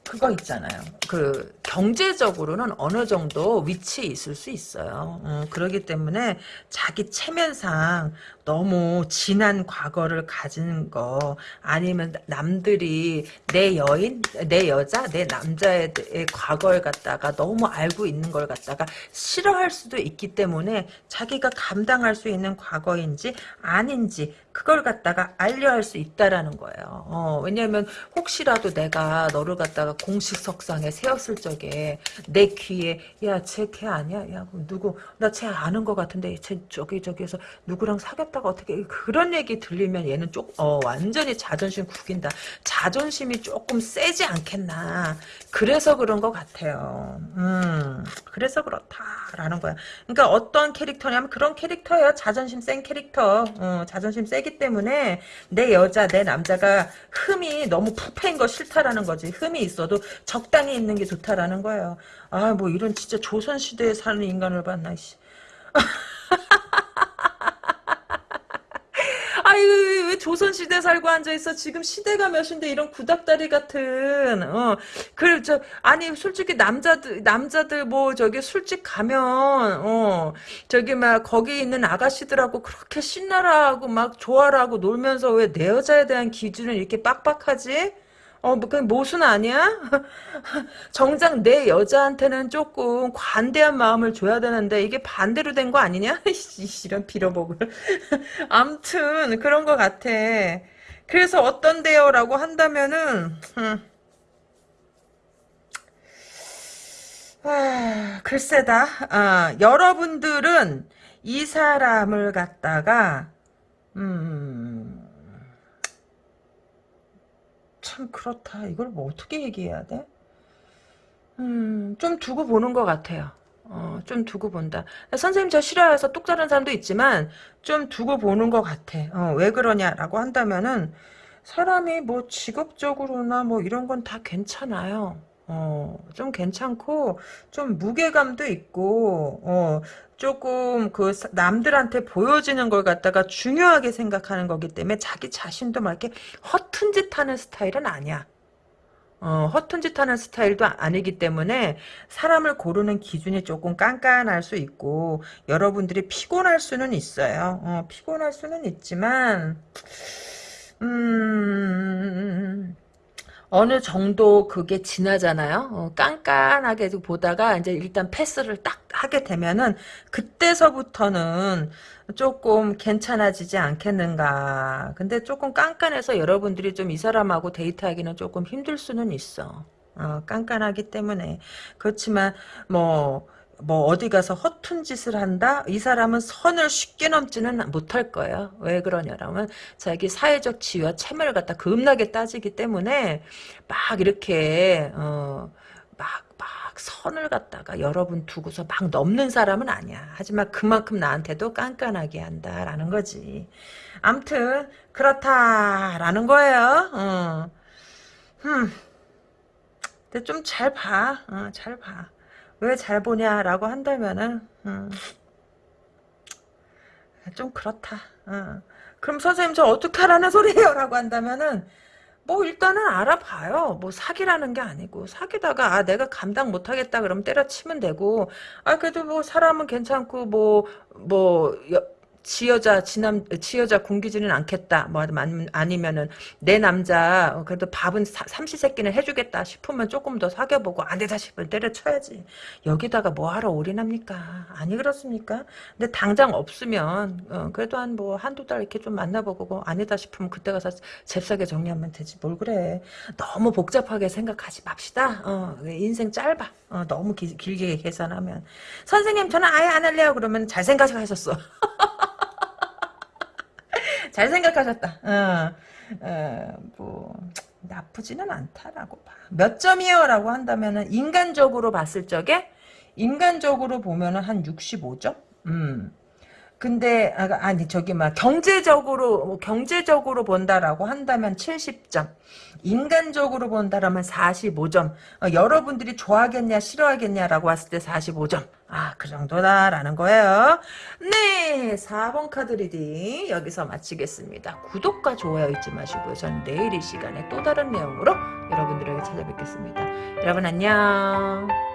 A: 그거 있잖아요. 그 경제적으로는 어느 정도 위치에 있을 수 있어요. 음, 그러기 때문에 자기 체면상 너무 진한 과거를 가진 거 아니면 남들이 내 여인, 내 여자, 내 남자의 과거를 갖다가 너무 알고 있는 걸 갖다가 싫어할 수도 있기 때문에 자기가 감당할 수 있는 과거인지 아닌지 그걸 갖다가 알려 할 수 있다라는 거예요. 어, 왜냐하면 혹시라도 내가 너를 갖다가 공식 석상에 세웠을 적에 내 귀에 야쟤 걔 아니야? 야 누구 나 쟤 아는 것 같은데 쟤 저기 저기에서 누구랑 사귀었다 가 어떻게 그런 얘기 들리면 얘는 쪽 어, 완전히 자존심 구긴다. 자존심이 조금 세지 않겠나. 그래서 그런 것 같아요. 음 그래서 그렇다라는 거야. 그러니까 어떤 캐릭터냐면 그런 캐릭터예요. 자존심 센 캐릭터. 어, 자존심 세기 때문에 내 여자 내 남자가 흠이 너무 푹 패인 거 싫다라는 거지 흠이 있어도 적당히 있는 게 좋다라는 거예요 아 뭐 이런 진짜 조선시대에 사는 인간을 봤나 씨. 아유 왜 조선시대 살고 앉아있어? 지금 시대가 몇인데 이런 구닥다리 같은 어. 그래 저 아니 솔직히 남자들 남자들 뭐 저기 술집 가면 어. 저기 막 거기 있는 아가씨들하고 그렇게 신나라하고 막 좋아라하고 놀면서 왜 내 여자에 대한 기준을 이렇게 빡빡하지? 어, 뭐, 그냥 모순 아니야? 정작 내 여자한테는 조금 관대한 마음을 줘야 되는데, 이게 반대로 된 거 아니냐? 이런 빌어먹을. 암튼, 그런 것 같아. 그래서 어떤데요? 라고 한다면은, 음. 아, 글쎄다. 아, 여러분들은 이 사람을 갖다가, 음, 참 그렇다. 이걸 뭐 어떻게 얘기해야 돼? 음, 좀 두고 보는 것 같아요. 어, 좀 두고 본다. 선생님 저 싫어해서 뚝 자른 사람도 있지만 좀 두고 보는 것 같아. 어, 왜 그러냐라고 한다면은 사람이 뭐 직업적으로나 뭐 이런 건 다 괜찮아요. 어, 좀 괜찮고 좀 무게감도 있고 어, 조금 그 남들한테 보여지는 걸 갖다가 중요하게 생각하는 거기 때문에 자기 자신도 막 이렇게 허튼 짓 하는 스타일은 아니야. 어, 허튼 짓 하는 스타일도 아니기 때문에 사람을 고르는 기준이 조금 깐깐할 수 있고 여러분들이 피곤할 수는 있어요. 어, 피곤할 수는 있지만 음... 어느 정도 그게 지나잖아요. 어, 깐깐하게 보다가 이제 일단 패스를 딱 하게 되면은 그때서부터는 조금 괜찮아지지 않겠는가. 근데 조금 깐깐해서 여러분들이 좀 이 사람하고 데이트하기는 조금 힘들 수는 있어. 어, 깐깐하기 때문에 그렇지만 뭐. 뭐 어디 가서 허튼 짓을 한다? 이 사람은 선을 쉽게 넘지는 못할 거예요. 왜 그러냐라면 자기 사회적 지위와 체면을 갖다 겁나게 따지기 때문에 막 이렇게 어, 막, 막 선을 갖다가 여러분 두고서 막 넘는 사람은 아니야. 하지만 그만큼 나한테도 깐깐하게 한다라는 거지. 암튼 그렇다라는 거예요. 어. 흠. 근데 좀 잘 봐. 어, 잘 봐. 왜 잘 보냐라고 한다면은 음, 좀 그렇다. 어. 그럼 선생님 저 어떻게 하라는 소리예요? 라고 한다면은 뭐 일단은 알아봐요. 뭐 사기라는 게 아니고 사기다가 아 내가 감당 못하겠다 그러면 때려치면 되고 아 그래도 뭐 사람은 괜찮고 뭐뭐 뭐, 뭐 지 여자 지남 지 여자 굶기지는 않겠다. 뭐 아니면은 내 남자 어, 그래도 밥은 삼시세끼는 해주겠다 싶으면 조금 더 사귀어보고 안 되다 싶으면 때려쳐야지. 여기다가 뭐하러 올인합니까? 아니 그렇습니까? 근데 당장 없으면 어, 그래도 한 뭐 한두 달 이렇게 좀 만나보고 아니다 싶으면 그때 가서 잽싸게 정리하면 되지. 뭘 그래. 너무 복잡하게 생각하지 맙시다. 어, 인생 짧아. 어, 너무 기, 길게 계산하면. 선생님 저는 아예 안 할래요. 그러면 잘 생각하셨어 잘 생각하셨다. 어, 어, 뭐 나쁘지는 않다라고 봐. 몇 점이요? 라고 한다면은 인간적으로 봤을 적에 인간적으로 보면은 한 65점? 음. 근데 아, 아니 저기 막 경제적으로 뭐 경제적으로 본다라고 한다면 70점 인간적으로 본다라면 45점 어, 여러분들이 좋아하겠냐 싫어하겠냐라고 했을 때 45점. 아 그 정도다라는 거예요. 네 4번 카드 reading 여기서 마치겠습니다. 구독과 좋아요 잊지 마시고요. 전 내일 이 시간에 또 다른 내용으로 여러분들에게 찾아뵙겠습니다. 여러분 안녕